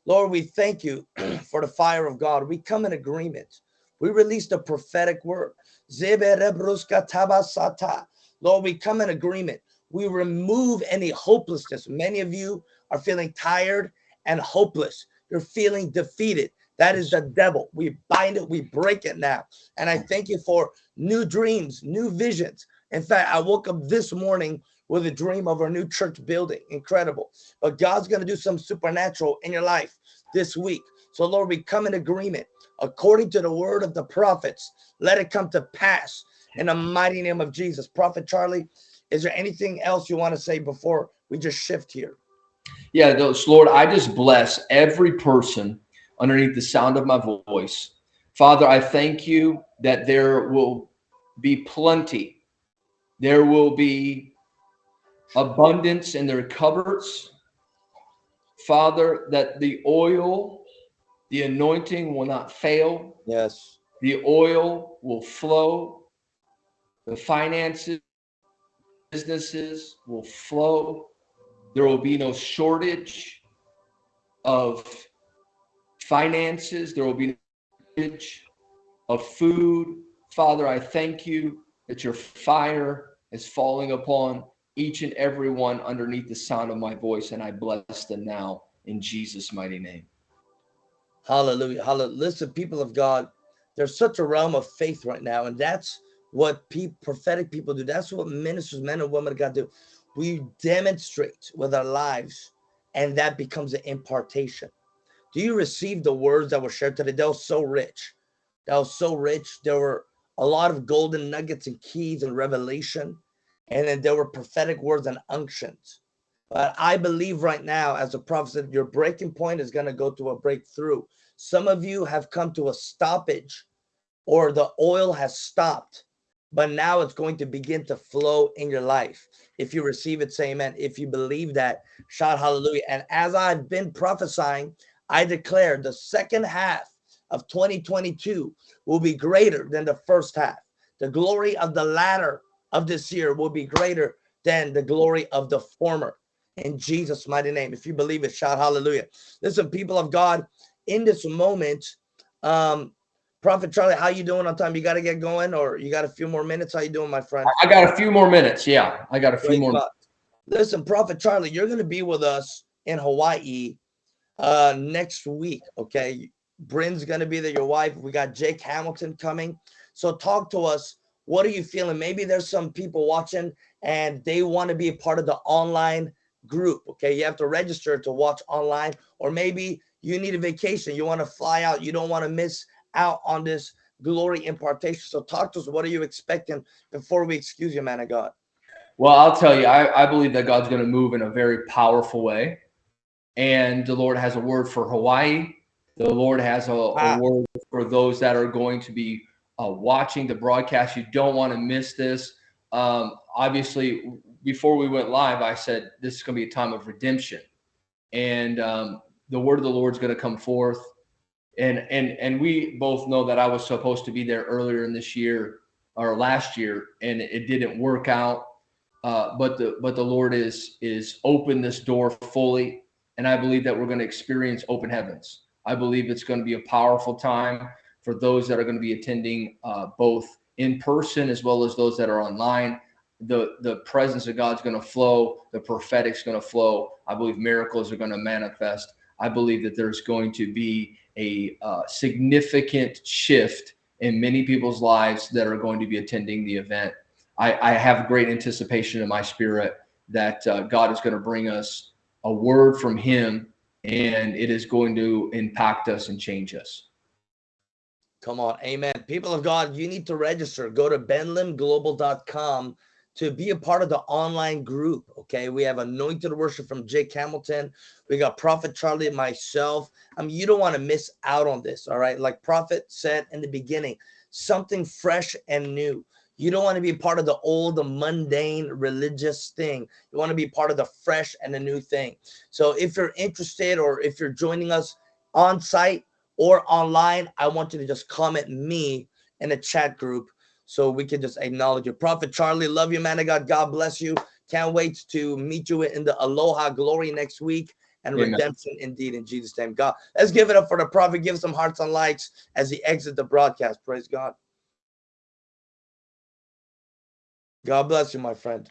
Lord, we thank you [CLEARS THROAT] for the fire of God. We come in agreement. We release the prophetic word. Lord, we come in agreement. We remove any hopelessness. Many of you are feeling tired and hopeless. You're feeling defeated. That is the devil. We bind it, we break it now. And I thank you for new dreams, new visions. In fact, I woke up this morning with a dream of our new church building. Incredible. But God's going to do some supernatural in your life this week. So, Lord, we come in agreement according to the word of the prophets. Let it come to pass in the mighty name of Jesus. Prophet Charlie, is there anything else you want to say before we just shift here? Yeah, those, Lord, I just bless every person underneath the sound of my voice. Father, I thank you that there will be plenty. There will be abundance in their cupboards. Father, that the oil, the anointing will not fail. Yes. The oil will flow. The finances, businesses will flow. There will be no shortage of finances. There will be no shortage of food. Father, I thank you that your fire is falling upon each and every one underneath the sound of my voice, and I bless them now in Jesus' mighty name. Hallelujah. Hallelujah. Listen, people of God, there's such a realm of faith right now, and that's what pe- prophetic people do. That's what ministers, men and women of God do. We demonstrate with our lives, and that becomes an impartation. Do you receive the words that were shared today? That was so rich. That was so rich. There were a lot of golden nuggets and keys and revelation. And then there were prophetic words and unctions. But I believe right now, as a prophet said, your breaking point is going to go to a breakthrough. Some of you have come to a stoppage or the oil has stopped, but now it's going to begin to flow in your life. If you receive it, say amen. If you believe that, shout hallelujah. And as I've been prophesying, I declare the second half of 2022 will be greater than the first half. The glory of the latter of this year will be greater than the glory of the former. In Jesus' mighty name. If you believe it, shout hallelujah. Listen, people of God, in this moment, um, Prophet Charlie, how you doing on time? You got to get going, or you got a few more minutes? How you doing, my friend? I got a few more minutes. Yeah, I got a few Great more. Listen, Prophet Charlie, you're going to be with us in Hawaii uh, next week. Okay, Bryn's going to be there. Your wife. We got Jake Hamilton coming. So talk to us. What are you feeling? Maybe there's some people watching and they want to be a part of the online group. Okay, you have to register to watch online, or maybe you need a vacation. You want to fly out. You don't want to miss out on this glory impartation. So talk to us. What are you expecting before we excuse you, man of God? Well, I'll tell you, I, I believe that God's going to move in a very powerful way. And the Lord has a word for Hawaii. The Lord has a, a word for those that are going to be uh, watching the broadcast. You don't want to miss this. Um, obviously, before we went live, I said this is going to be a time of redemption. And um, the word of the Lord is going to come forth and and and we both know that I was supposed to be there earlier in this year or last year, and it didn't work out. Uh, but the but the Lord is is open this door fully, and I believe that we're going to experience open heavens. I believe it's going to be a powerful time for those that are going to be attending uh, both in person as well as those that are online. The the presence of God's going to flow. The prophetic's going to flow. I believe miracles are going to manifest. I believe that there's going to be a uh, significant shift in many people's lives that are going to be attending the event. I, I have great anticipation in my spirit that uh, God is going to bring us a word from Him and it is going to impact us and change us. Come on. Amen. People of God, you need to register. Go to benlimglobal.com to be a part of the online group. Okay. We have anointed worship from Jake Hamilton. We got Prophet Charlie and myself. I mean, you don't want to miss out on this. All right. Like Prophet said in the beginning, something fresh and new. You don't want to be part of the old, the mundane religious thing. You want to be part of the fresh and the new thing. So if you're interested or if you're joining us on site or online, I want you to just comment me in the chat group so we can just acknowledge you. Prophet Charlie, love you, man of God. God bless you. Can't wait to meet you in the Aloha glory next week and Amen. redemption indeed in Jesus' name. God, let's give it up for the prophet. Give some hearts and likes as he exits the broadcast. Praise God. God bless you, my friend.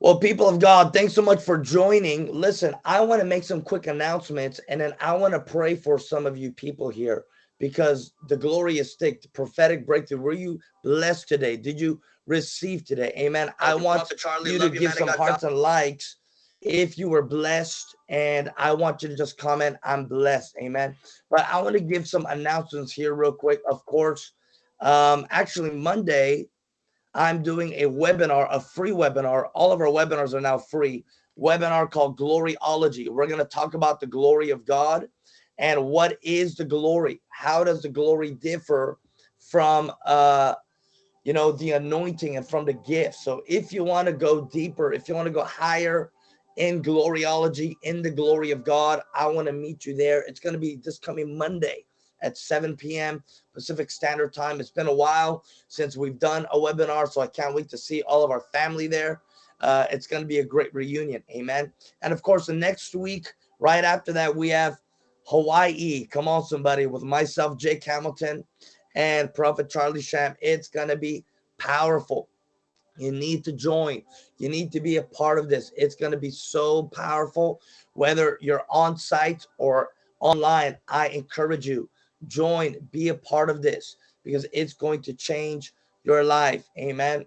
Well, people of God, thanks so much for joining. Listen, I want to make some quick announcements and then I want to pray for some of you people here because the glory is thick, the prophetic breakthrough. Were you blessed today? Did you receive today? Amen. I want Charlie, you to give some hearts God. and likes if you were blessed and I want you to just comment, I'm blessed. Amen. But I want to give some announcements here real quick. Of course, um, actually Monday, I'm doing a webinar, a free webinar. All of our webinars are now free. Webinar called Gloryology. We're going to talk about the glory of God and what is the glory? How does the glory differ from, uh, you know, the anointing and from the gift? So if you want to go deeper, if you want to go higher in gloryology, in the glory of God, I want to meet you there. It's going to be this coming Monday at 7 p.m. Pacific Standard Time. It's been a while since we've done a webinar, so I can't wait to see all of our family there. Uh, it's going to be a great reunion. Amen. And of course, the next week, right after that, we have Hawaii. Come on, somebody, with myself, Jake Hamilton, and Prophet Charlie Shamp. It's going to be powerful. You need to join. You need to be a part of this. It's going to be so powerful. Whether you're on site or online, I encourage you join, be a part of this because it's going to change your life. Amen.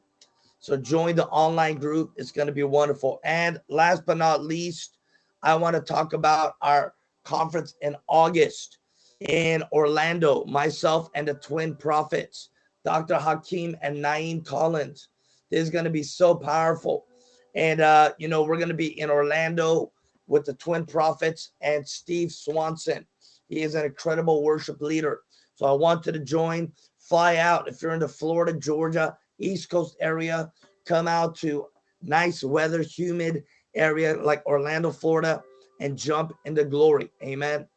So join the online group. It's going to be wonderful. And last but not least, I want to talk about our conference in August in Orlando, myself and the twin prophets, Dr. Hakeem and Naim Collins. This is going to be so powerful. And, uh, you know, we're going to be in Orlando with the twin prophets and Steve Swanson. He is an incredible worship leader. So I wanted to join, fly out. If you're in the Florida, Georgia, East Coast area, come out to nice weather, humid area like Orlando, Florida, and jump into glory. Amen.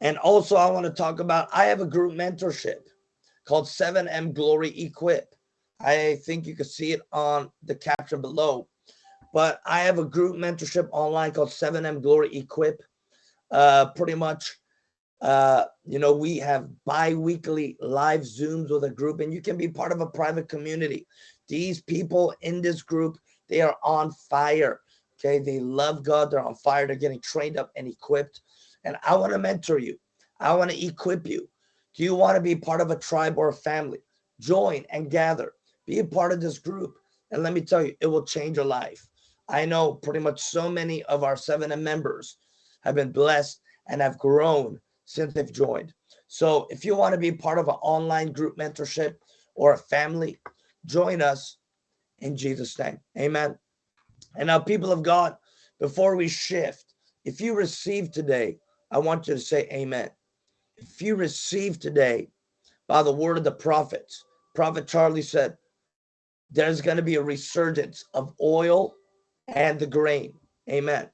And also, I want to talk about I have a group mentorship called 7M Glory Equip. I think you can see it on the caption below. But I have a group mentorship online called 7M Glory Equip uh, pretty much, uh, you know, we have bi-weekly live Zooms with a group and you can be part of a private community. These people in this group, they are on fire. Okay. They love God. They're on fire. They're getting trained up and equipped. And I want to mentor you. I want to equip you. Do you want to be part of a tribe or a family? Join and gather. Be a part of this group. And let me tell you, it will change your life. I know pretty much so many of our 7M members have been blessed and have grown since they've joined. So if you want to be part of an online group mentorship or a family, join us in Jesus' name. Amen. And now, people of God, before we shift, if you receive today, I want you to say amen. If you receive today by the word of the prophets, Prophet Charlie said, there's going to be a resurgence of oil and the grain. Amen.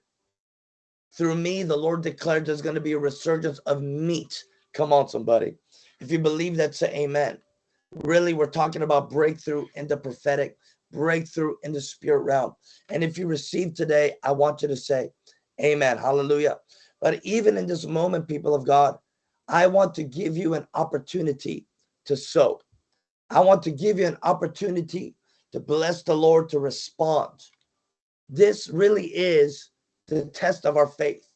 Through me, the Lord declared there's going to be a resurgence of meat. Come on, somebody. If you believe that, say amen. Really, we're talking about breakthrough in the prophetic, breakthrough in the spirit realm. And if you receive today, I want you to say amen. Hallelujah. But even in this moment, people of God, I want to give you an opportunity to sow. I want to give you an opportunity to bless the Lord to respond. This really is the test of our faith.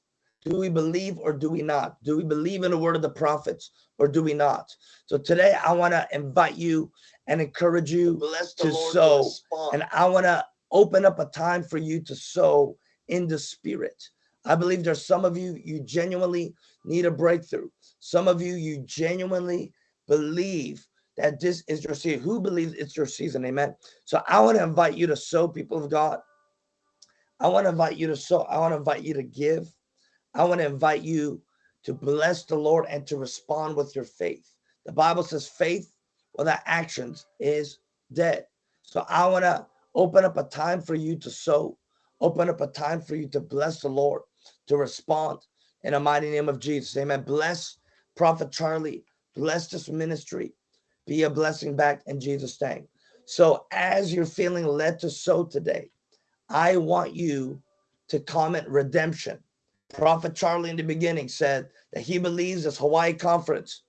Do we believe or do we not? Do we believe in the word of the prophets or do we not? So today I want to invite you and encourage you to sow. And I want to open up a time for you to sow in the spirit. I believe there's some of you, you genuinely need a breakthrough. Some of you, you genuinely believe that this is your season. Who believes it's your season? Amen. So I want to invite you to sow, people of God. I want to invite you to sow. I want to invite you to give. I want to invite you to bless the Lord and to respond with your faith. The Bible says faith without actions is dead. So I want to open up a time for you to sow, open up a time for you to bless the Lord, to respond in the mighty name of Jesus. Amen. Bless Prophet Charlie, bless this ministry, be a blessing back in Jesus' name. So as you're feeling led to sow today, I want you to comment redemption. Prophet Charlie in the beginning said that he believes this Hawaii conference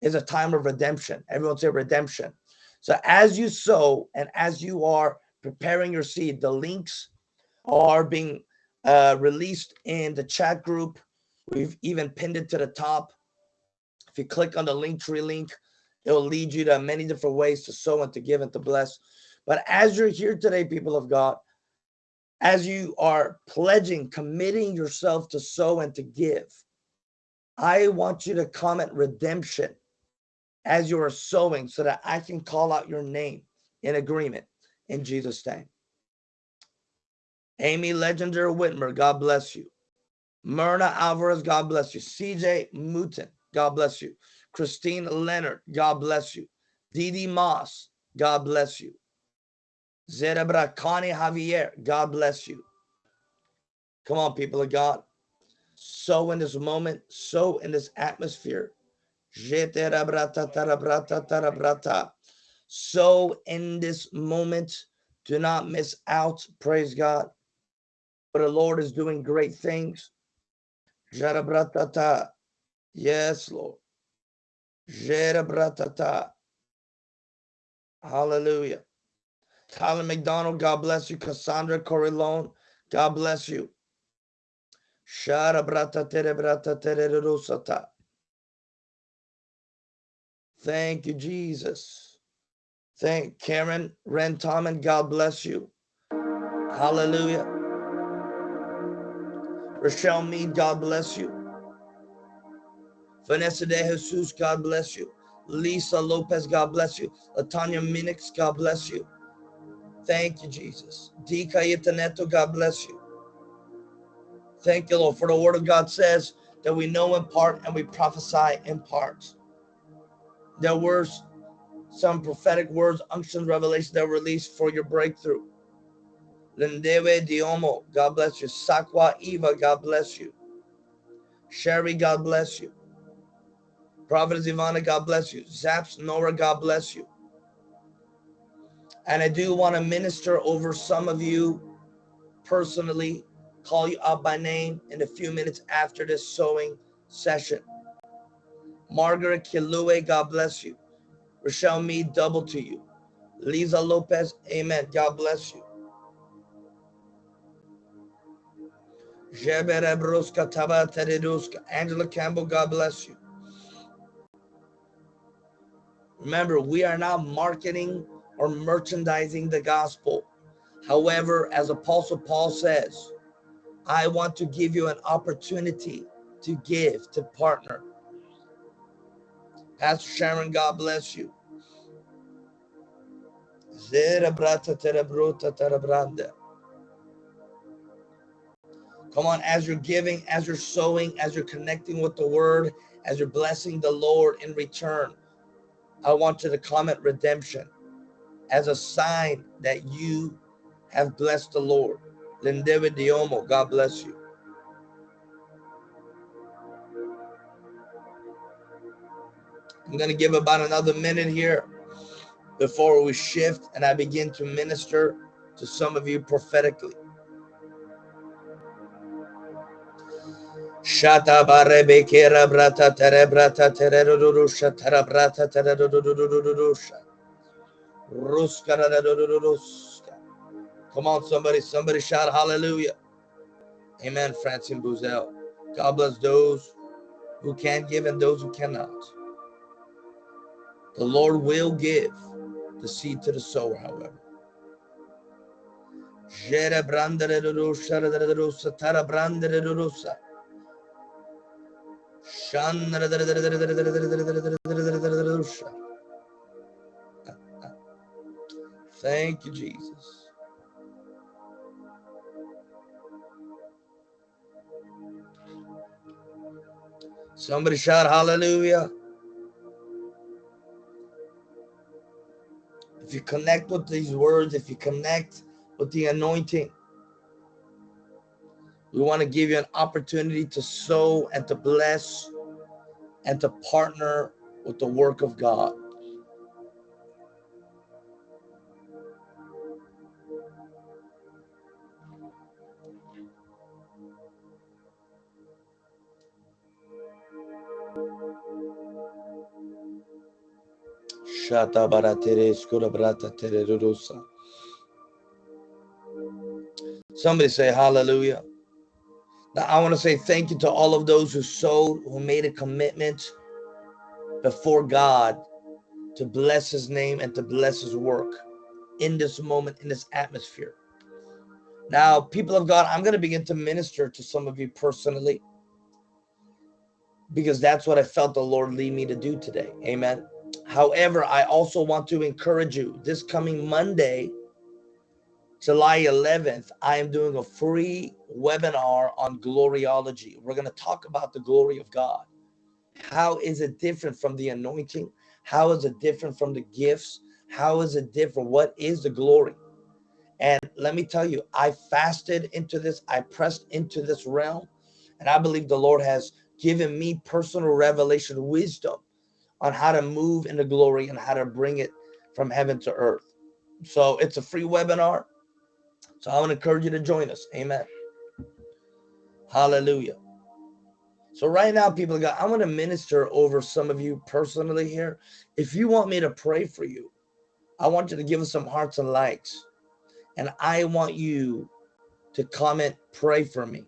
is a time of redemption. Everyone say redemption. So as you sow and as you are preparing your seed, the links are being uh, released in the chat group. We've even pinned it to the top. If you click on the link tree link, it will lead you to many different ways to sow and to give and to bless. But as you're here today, people of God, as you are pledging, committing yourself to sow and to give, I want you to comment redemption as you are sowing so that I can call out your name in agreement in Jesus' name. Amy Legender Whitmer, God bless you. Myrna Alvarez, God bless you. CJ Mouton, God bless you. Christine Leonard, God bless you. Didi Moss, God bless you. Zerebra Connie Javier, God bless you. Come on, people of God. So in this moment, so in this atmosphere. So in this moment, do not miss out. Praise God. For the Lord is doing great things. Yes, Lord. Hallelujah. Tyler McDonald, God bless you. Cassandra Correlone, God bless you. Thank you, Jesus. Thank Karen Rentoman, God bless you. Hallelujah. Rochelle Mead, God bless you. Vanessa De Jesus, God bless you. Lisa Lopez, God bless you. Latanya Minix, God bless you. Thank you, Jesus. D. Cayetaneto, God bless you. Thank you, Lord, for the word of God says that we know in part and we prophesy in part. There were some prophetic words, unction, revelation that were released for your breakthrough. Lindewe Diomo, God bless you. Sakwa Eva, God bless you. Sherry, God bless you. Prophetess Ivana, God bless you. Zaps Nora, God bless you. And I do want to minister over some of you personally, call you out by name in a few minutes after this sewing session. Margaret Kilue, God bless you. Rochelle Mead, double to you. Lisa Lopez, amen. God bless you. Angela Campbell, God bless you. Remember, we are not marketing or merchandising the gospel. However, as Apostle Paul says, I want to give you an opportunity to give, to partner. Pastor Sharon, God bless you. Come on, as you're giving, as you're sowing, as you're connecting with the word, as you're blessing the Lord in return, I want you to comment redemption as a sign that you have blessed the Lord. Lindewe Diomo, God bless you. I'm going to give about another minute here before we shift and I begin to minister to some of you prophetically. Shata barebe kera brata tere brata tere rurusha tera brata tere rurusha. Ruska. Come on, somebody, somebody shout hallelujah. Amen, Francine Buzel. God bless those who can give and those who cannot. The Lord will give the seed to the sower, however. Thank you, Jesus. Somebody shout hallelujah. If you connect with these words, if you connect with the anointing, we want to give you an opportunity to sow and to bless and to partner with the work of God. Shata brata. Somebody say hallelujah. Now I want to say thank you to all of those who sowed, who made a commitment before God to bless his name and to bless his work in this moment, in this atmosphere. Now, people of God, I'm going to begin to minister to some of you personally because that's what I felt the Lord lead me to do today. Amen. However, I also want to encourage you this coming Monday, July 11th, I am doing a free webinar on gloriology. We're going to talk about the glory of God. How is it different from the anointing? How is it different from the gifts? How is it different? What is the glory? And let me tell you, I fasted into this, I pressed into this realm, and I believe the Lord has given me personal revelation wisdom on how to move into glory and how to bring it from heaven to earth. So it's a free webinar. So I want to encourage you to join us. Amen. Hallelujah. So right now, people of God, I want to minister over some of you personally here. If you want me to pray for you, I want you to give us some hearts and likes. And I want you to comment, pray for me.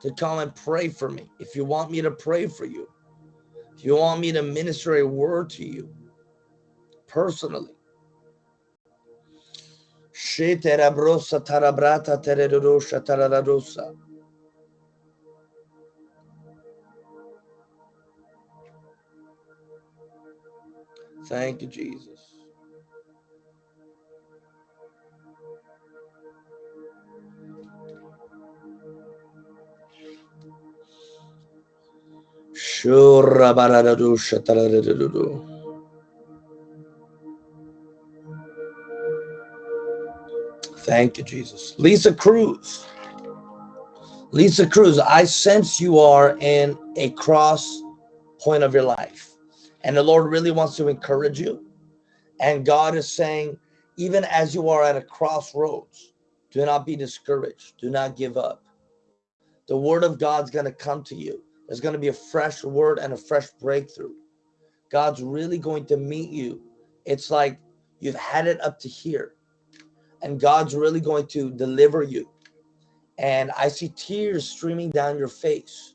To come and pray for me. If you want me to pray for you, if you want me to minister a word to you personally. Thank you, Jesus. Thank you, Jesus. Lisa Cruz. Lisa Cruz, I sense you are in a cross point of your life. And the Lord really wants to encourage you. And God is saying, even as you are at a crossroads, do not be discouraged. Do not give up. The word of God's going to come to you. There's going to be a fresh word and a fresh breakthrough. God's really going to meet you. It's like you've had it up to here, and God's really going to deliver you. And I see tears streaming down your face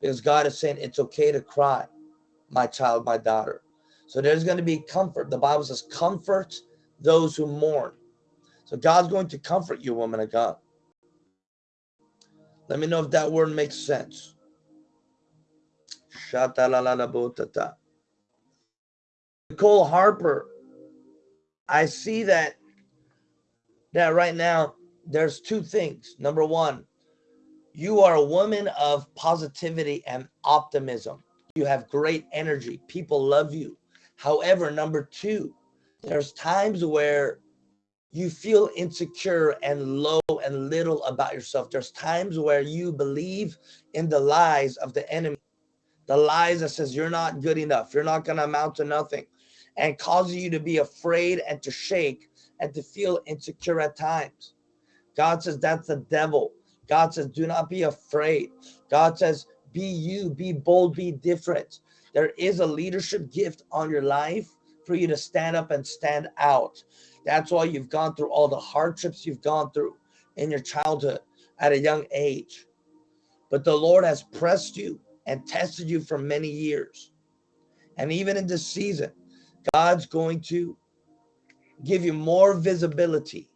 because God is saying it's okay to cry, my child, my daughter. So there's going to be comfort. The Bible says, comfort those who mourn. So God's going to comfort you, woman of God. Let me know if that word makes sense. Nicole Harper, I see that that right now there's two things. Number one, you are a woman of positivity and optimism. You have great energy. People love you. However, number two, there's times where you feel insecure and low and little about yourself. There's times where you believe in the lies of the enemy the lies that says you're not good enough, you're not going to amount to nothing, and causes you to be afraid and to shake and to feel insecure at times. God says that's the devil. God says, do not be afraid. God says, be you, be bold, be different. There is a leadership gift on your life for you to stand up and stand out. That's why you've gone through all the hardships you've gone through in your childhood at a young age. But the Lord has pressed you and tested you for many years. And even in this season, God's going to give you more visibility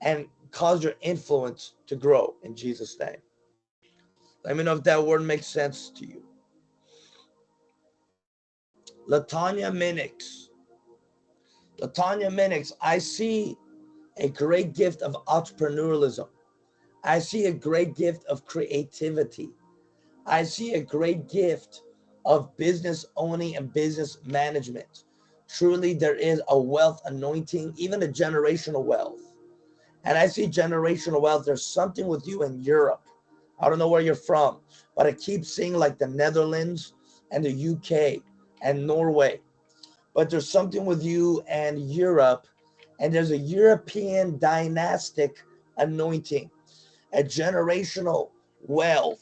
and cause your influence to grow in Jesus' name. Let me know if that word makes sense to you. Latanya Minix. Latanya Minix, I see a great gift of entrepreneurialism. I see a great gift of creativity. I see a great gift of business owning and business management. Truly, there is a wealth anointing, even a generational wealth. And I see generational wealth. There's something with you in Europe. I don't know where you're from, but I keep seeing like the Netherlands and the UK and Norway. But there's something with you and Europe, and there's a European dynastic anointing, a generational wealth,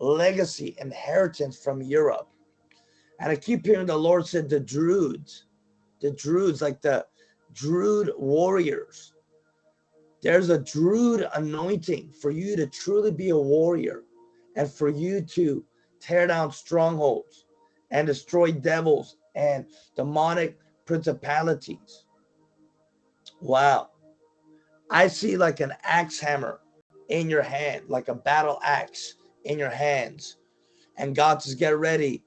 legacy, inheritance from Europe. And I keep hearing the Lord said the Druids, the Druids, like the Druid warriors. There's a Druid anointing for you to truly be a warrior and for you to tear down strongholds and destroy devils and demonic principalities. Wow. I see like an axe hammer in your hand, like a battle axe in your hands. And God says, get ready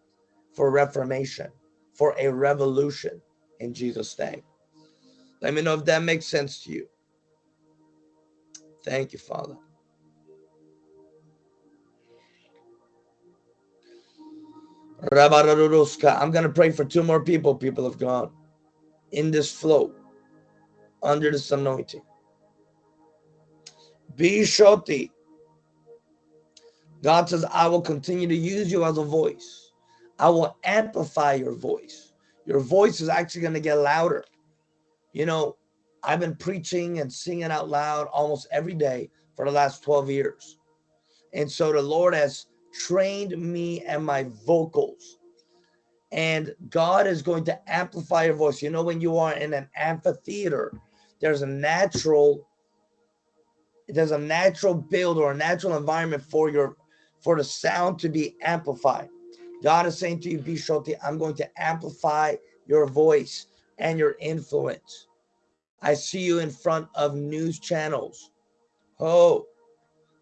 for reformation, for a revolution in Jesus' name. Let me know if that makes sense to you. Thank you, Father. I'm going to pray for two more people, people of God, in this flow, under this anointing. Be shoti. God says, I will continue to use you as a voice. I will amplify your voice. Your voice is actually going to get louder. You know, I've been preaching and singing out loud almost every day for the last 12 years. And so the Lord has trained me and my vocals. And God is going to amplify your voice. You know, when you are in an amphitheater, there's a natural, there's a natural build or a natural environment for your for the sound to be amplified. God is saying to you, Bishoti, I'm going to amplify your voice and your influence. I see you in front of news channels. Oh,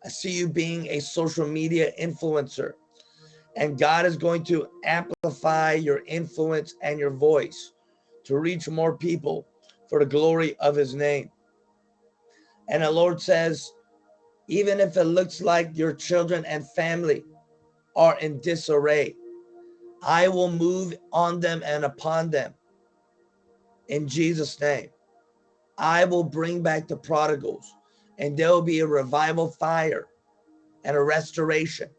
I see you being a social media influencer. And God is going to amplify your influence and your voice to reach more people for the glory of his name. And the Lord says, even if it looks like your children and family are in disarray, I will move on them and upon them in Jesus' name. I will bring back the prodigals and there will be a revival fire and a restoration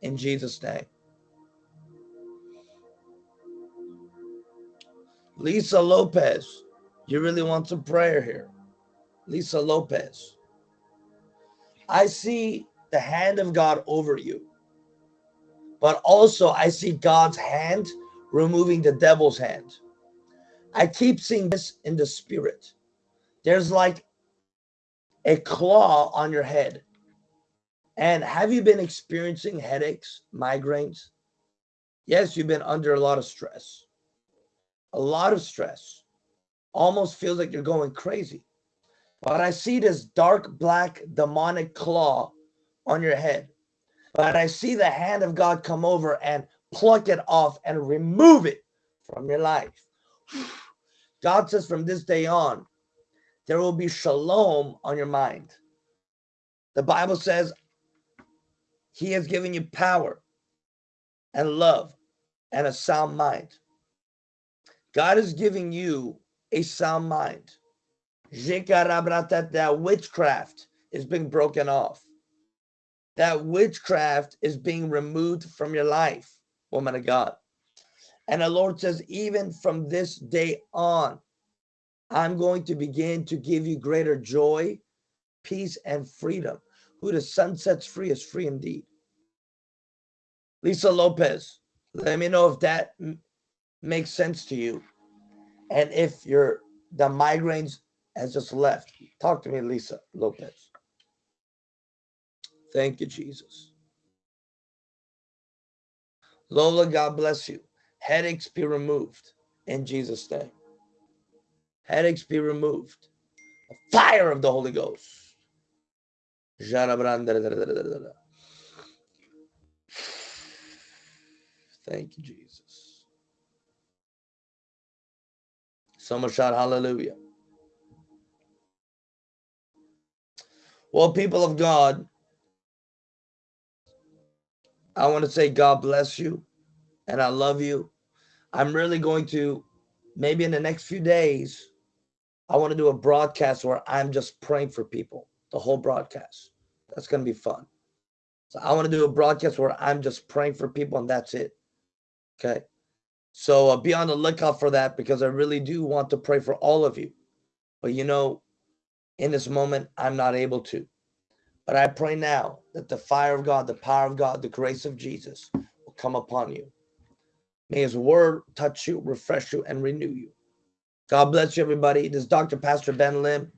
in Jesus' name. Lisa Lopez, you really want some prayer here. Lisa Lopez. I see the hand of God over you, but also I see God's hand removing the devil's hand. I keep seeing this in the spirit. There's like a claw on your head. And have you been experiencing headaches, migraines? Yes, you've been under a lot of stress. A lot of stress. Almost feels like you're going crazy. But I see this dark black demonic claw on your head. But I see the hand of God come over and pluck it off and remove it from your life. [SIGHS] God says from this day on, there will be shalom on your mind. The Bible says he has given you power and love and a sound mind. God is giving you a sound mind. That witchcraft is being broken off. That witchcraft is being removed from your life, woman of God. And the Lord says, even from this day on, I'm going to begin to give you greater joy, peace, and freedom. Who the sun sets free is free indeed. Lisa Lopez, let me know if that makes sense to you. And if your the migraines has just left. Talk to me, Lisa Lopez. Thank you, Jesus. Lola, God bless you. Headaches be removed in Jesus' name. Headaches be removed. Fire of the Holy Ghost. Thank you, Jesus. Someone shout hallelujah. Well, people of God, I want to say God bless you and I love you. I'm really going to, maybe in the next few days, I want to do a broadcast where I'm just praying for people, the whole broadcast. That's going to be fun. So I want to do a broadcast where I'm just praying for people and that's it. Okay. So uh, be on the lookout for that because I really do want to pray for all of you. But you know, in this moment, I'm not able to. But I pray now that the fire of God, the power of God, the grace of Jesus will come upon you. May his word touch you, refresh you, and renew you. God bless you, everybody. This is Dr. Pastor Ben Lim.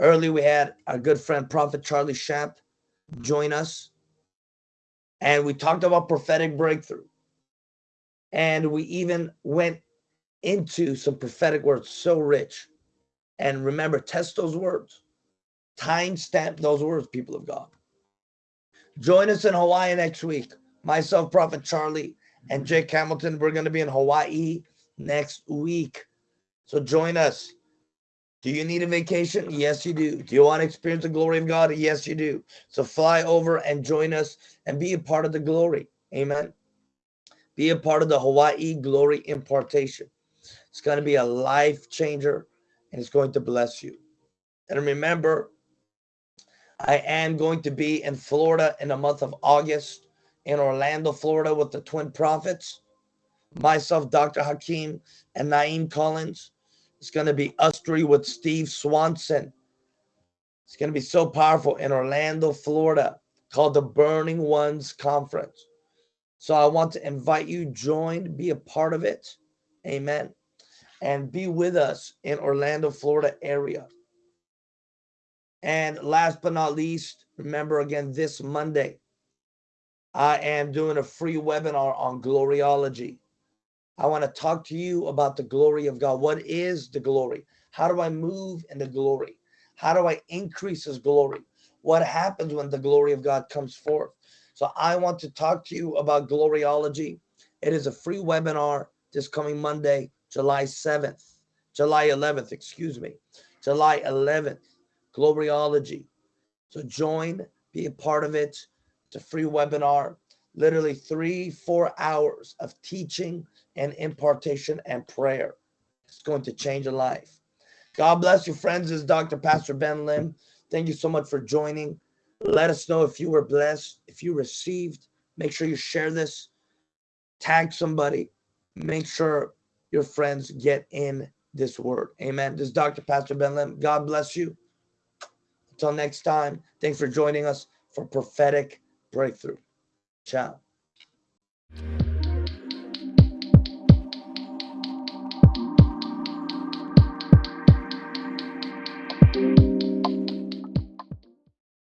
Early, we had our good friend, Prophet Charlie Shamp, join us. And we talked about prophetic breakthrough. And we even went into some prophetic words so rich. And remember, test those words. Time stamp those words, people of God. Join us in Hawaii next week. Myself, Prophet Charlie, and Jake Hamilton. We're going to be in Hawaii next week. So join us. Do you need a vacation? Yes, you do. Do you want to experience the glory of God? Yes, you do. So fly over and join us and be a part of the glory. Amen. Be a part of the Hawaii glory impartation. It's going to be a life changer and it's going to bless you. And remember, I am going to be in Florida in the month of August, in Orlando, Florida, with the Twin Prophets. Myself, Dr. Hakeem, and Naim Collins. It's going to be us three with Steve Swanson. It's going to be so powerful in Orlando, Florida, called the Burning Ones Conference. So I want to invite you, join, be a part of it. Amen. And be with us in Orlando, Florida area. And last but not least, remember again this Monday, I am doing a free webinar on gloriology. I want to talk to you about the glory of God. What is the glory? How do I move in the glory? How do I increase his glory? What happens when the glory of God comes forth? So I want to talk to you about gloriology. It is a free webinar this coming Monday, July 7th, July 11th, excuse me, July 11th gloriology. So join, be a part of it. It's a free webinar, literally three, four hours of teaching and impartation and prayer. It's going to change a life. God bless you, friends. This is Dr. Pastor Ben Lim. Thank you so much for joining. Let us know if you were blessed, if you received. Make sure you share this, tag somebody, make sure your friends get in this word. Amen. This is Dr. Pastor Ben Lim. God bless you. Until next time, thanks for joining us for prophetic breakthrough. Ciao.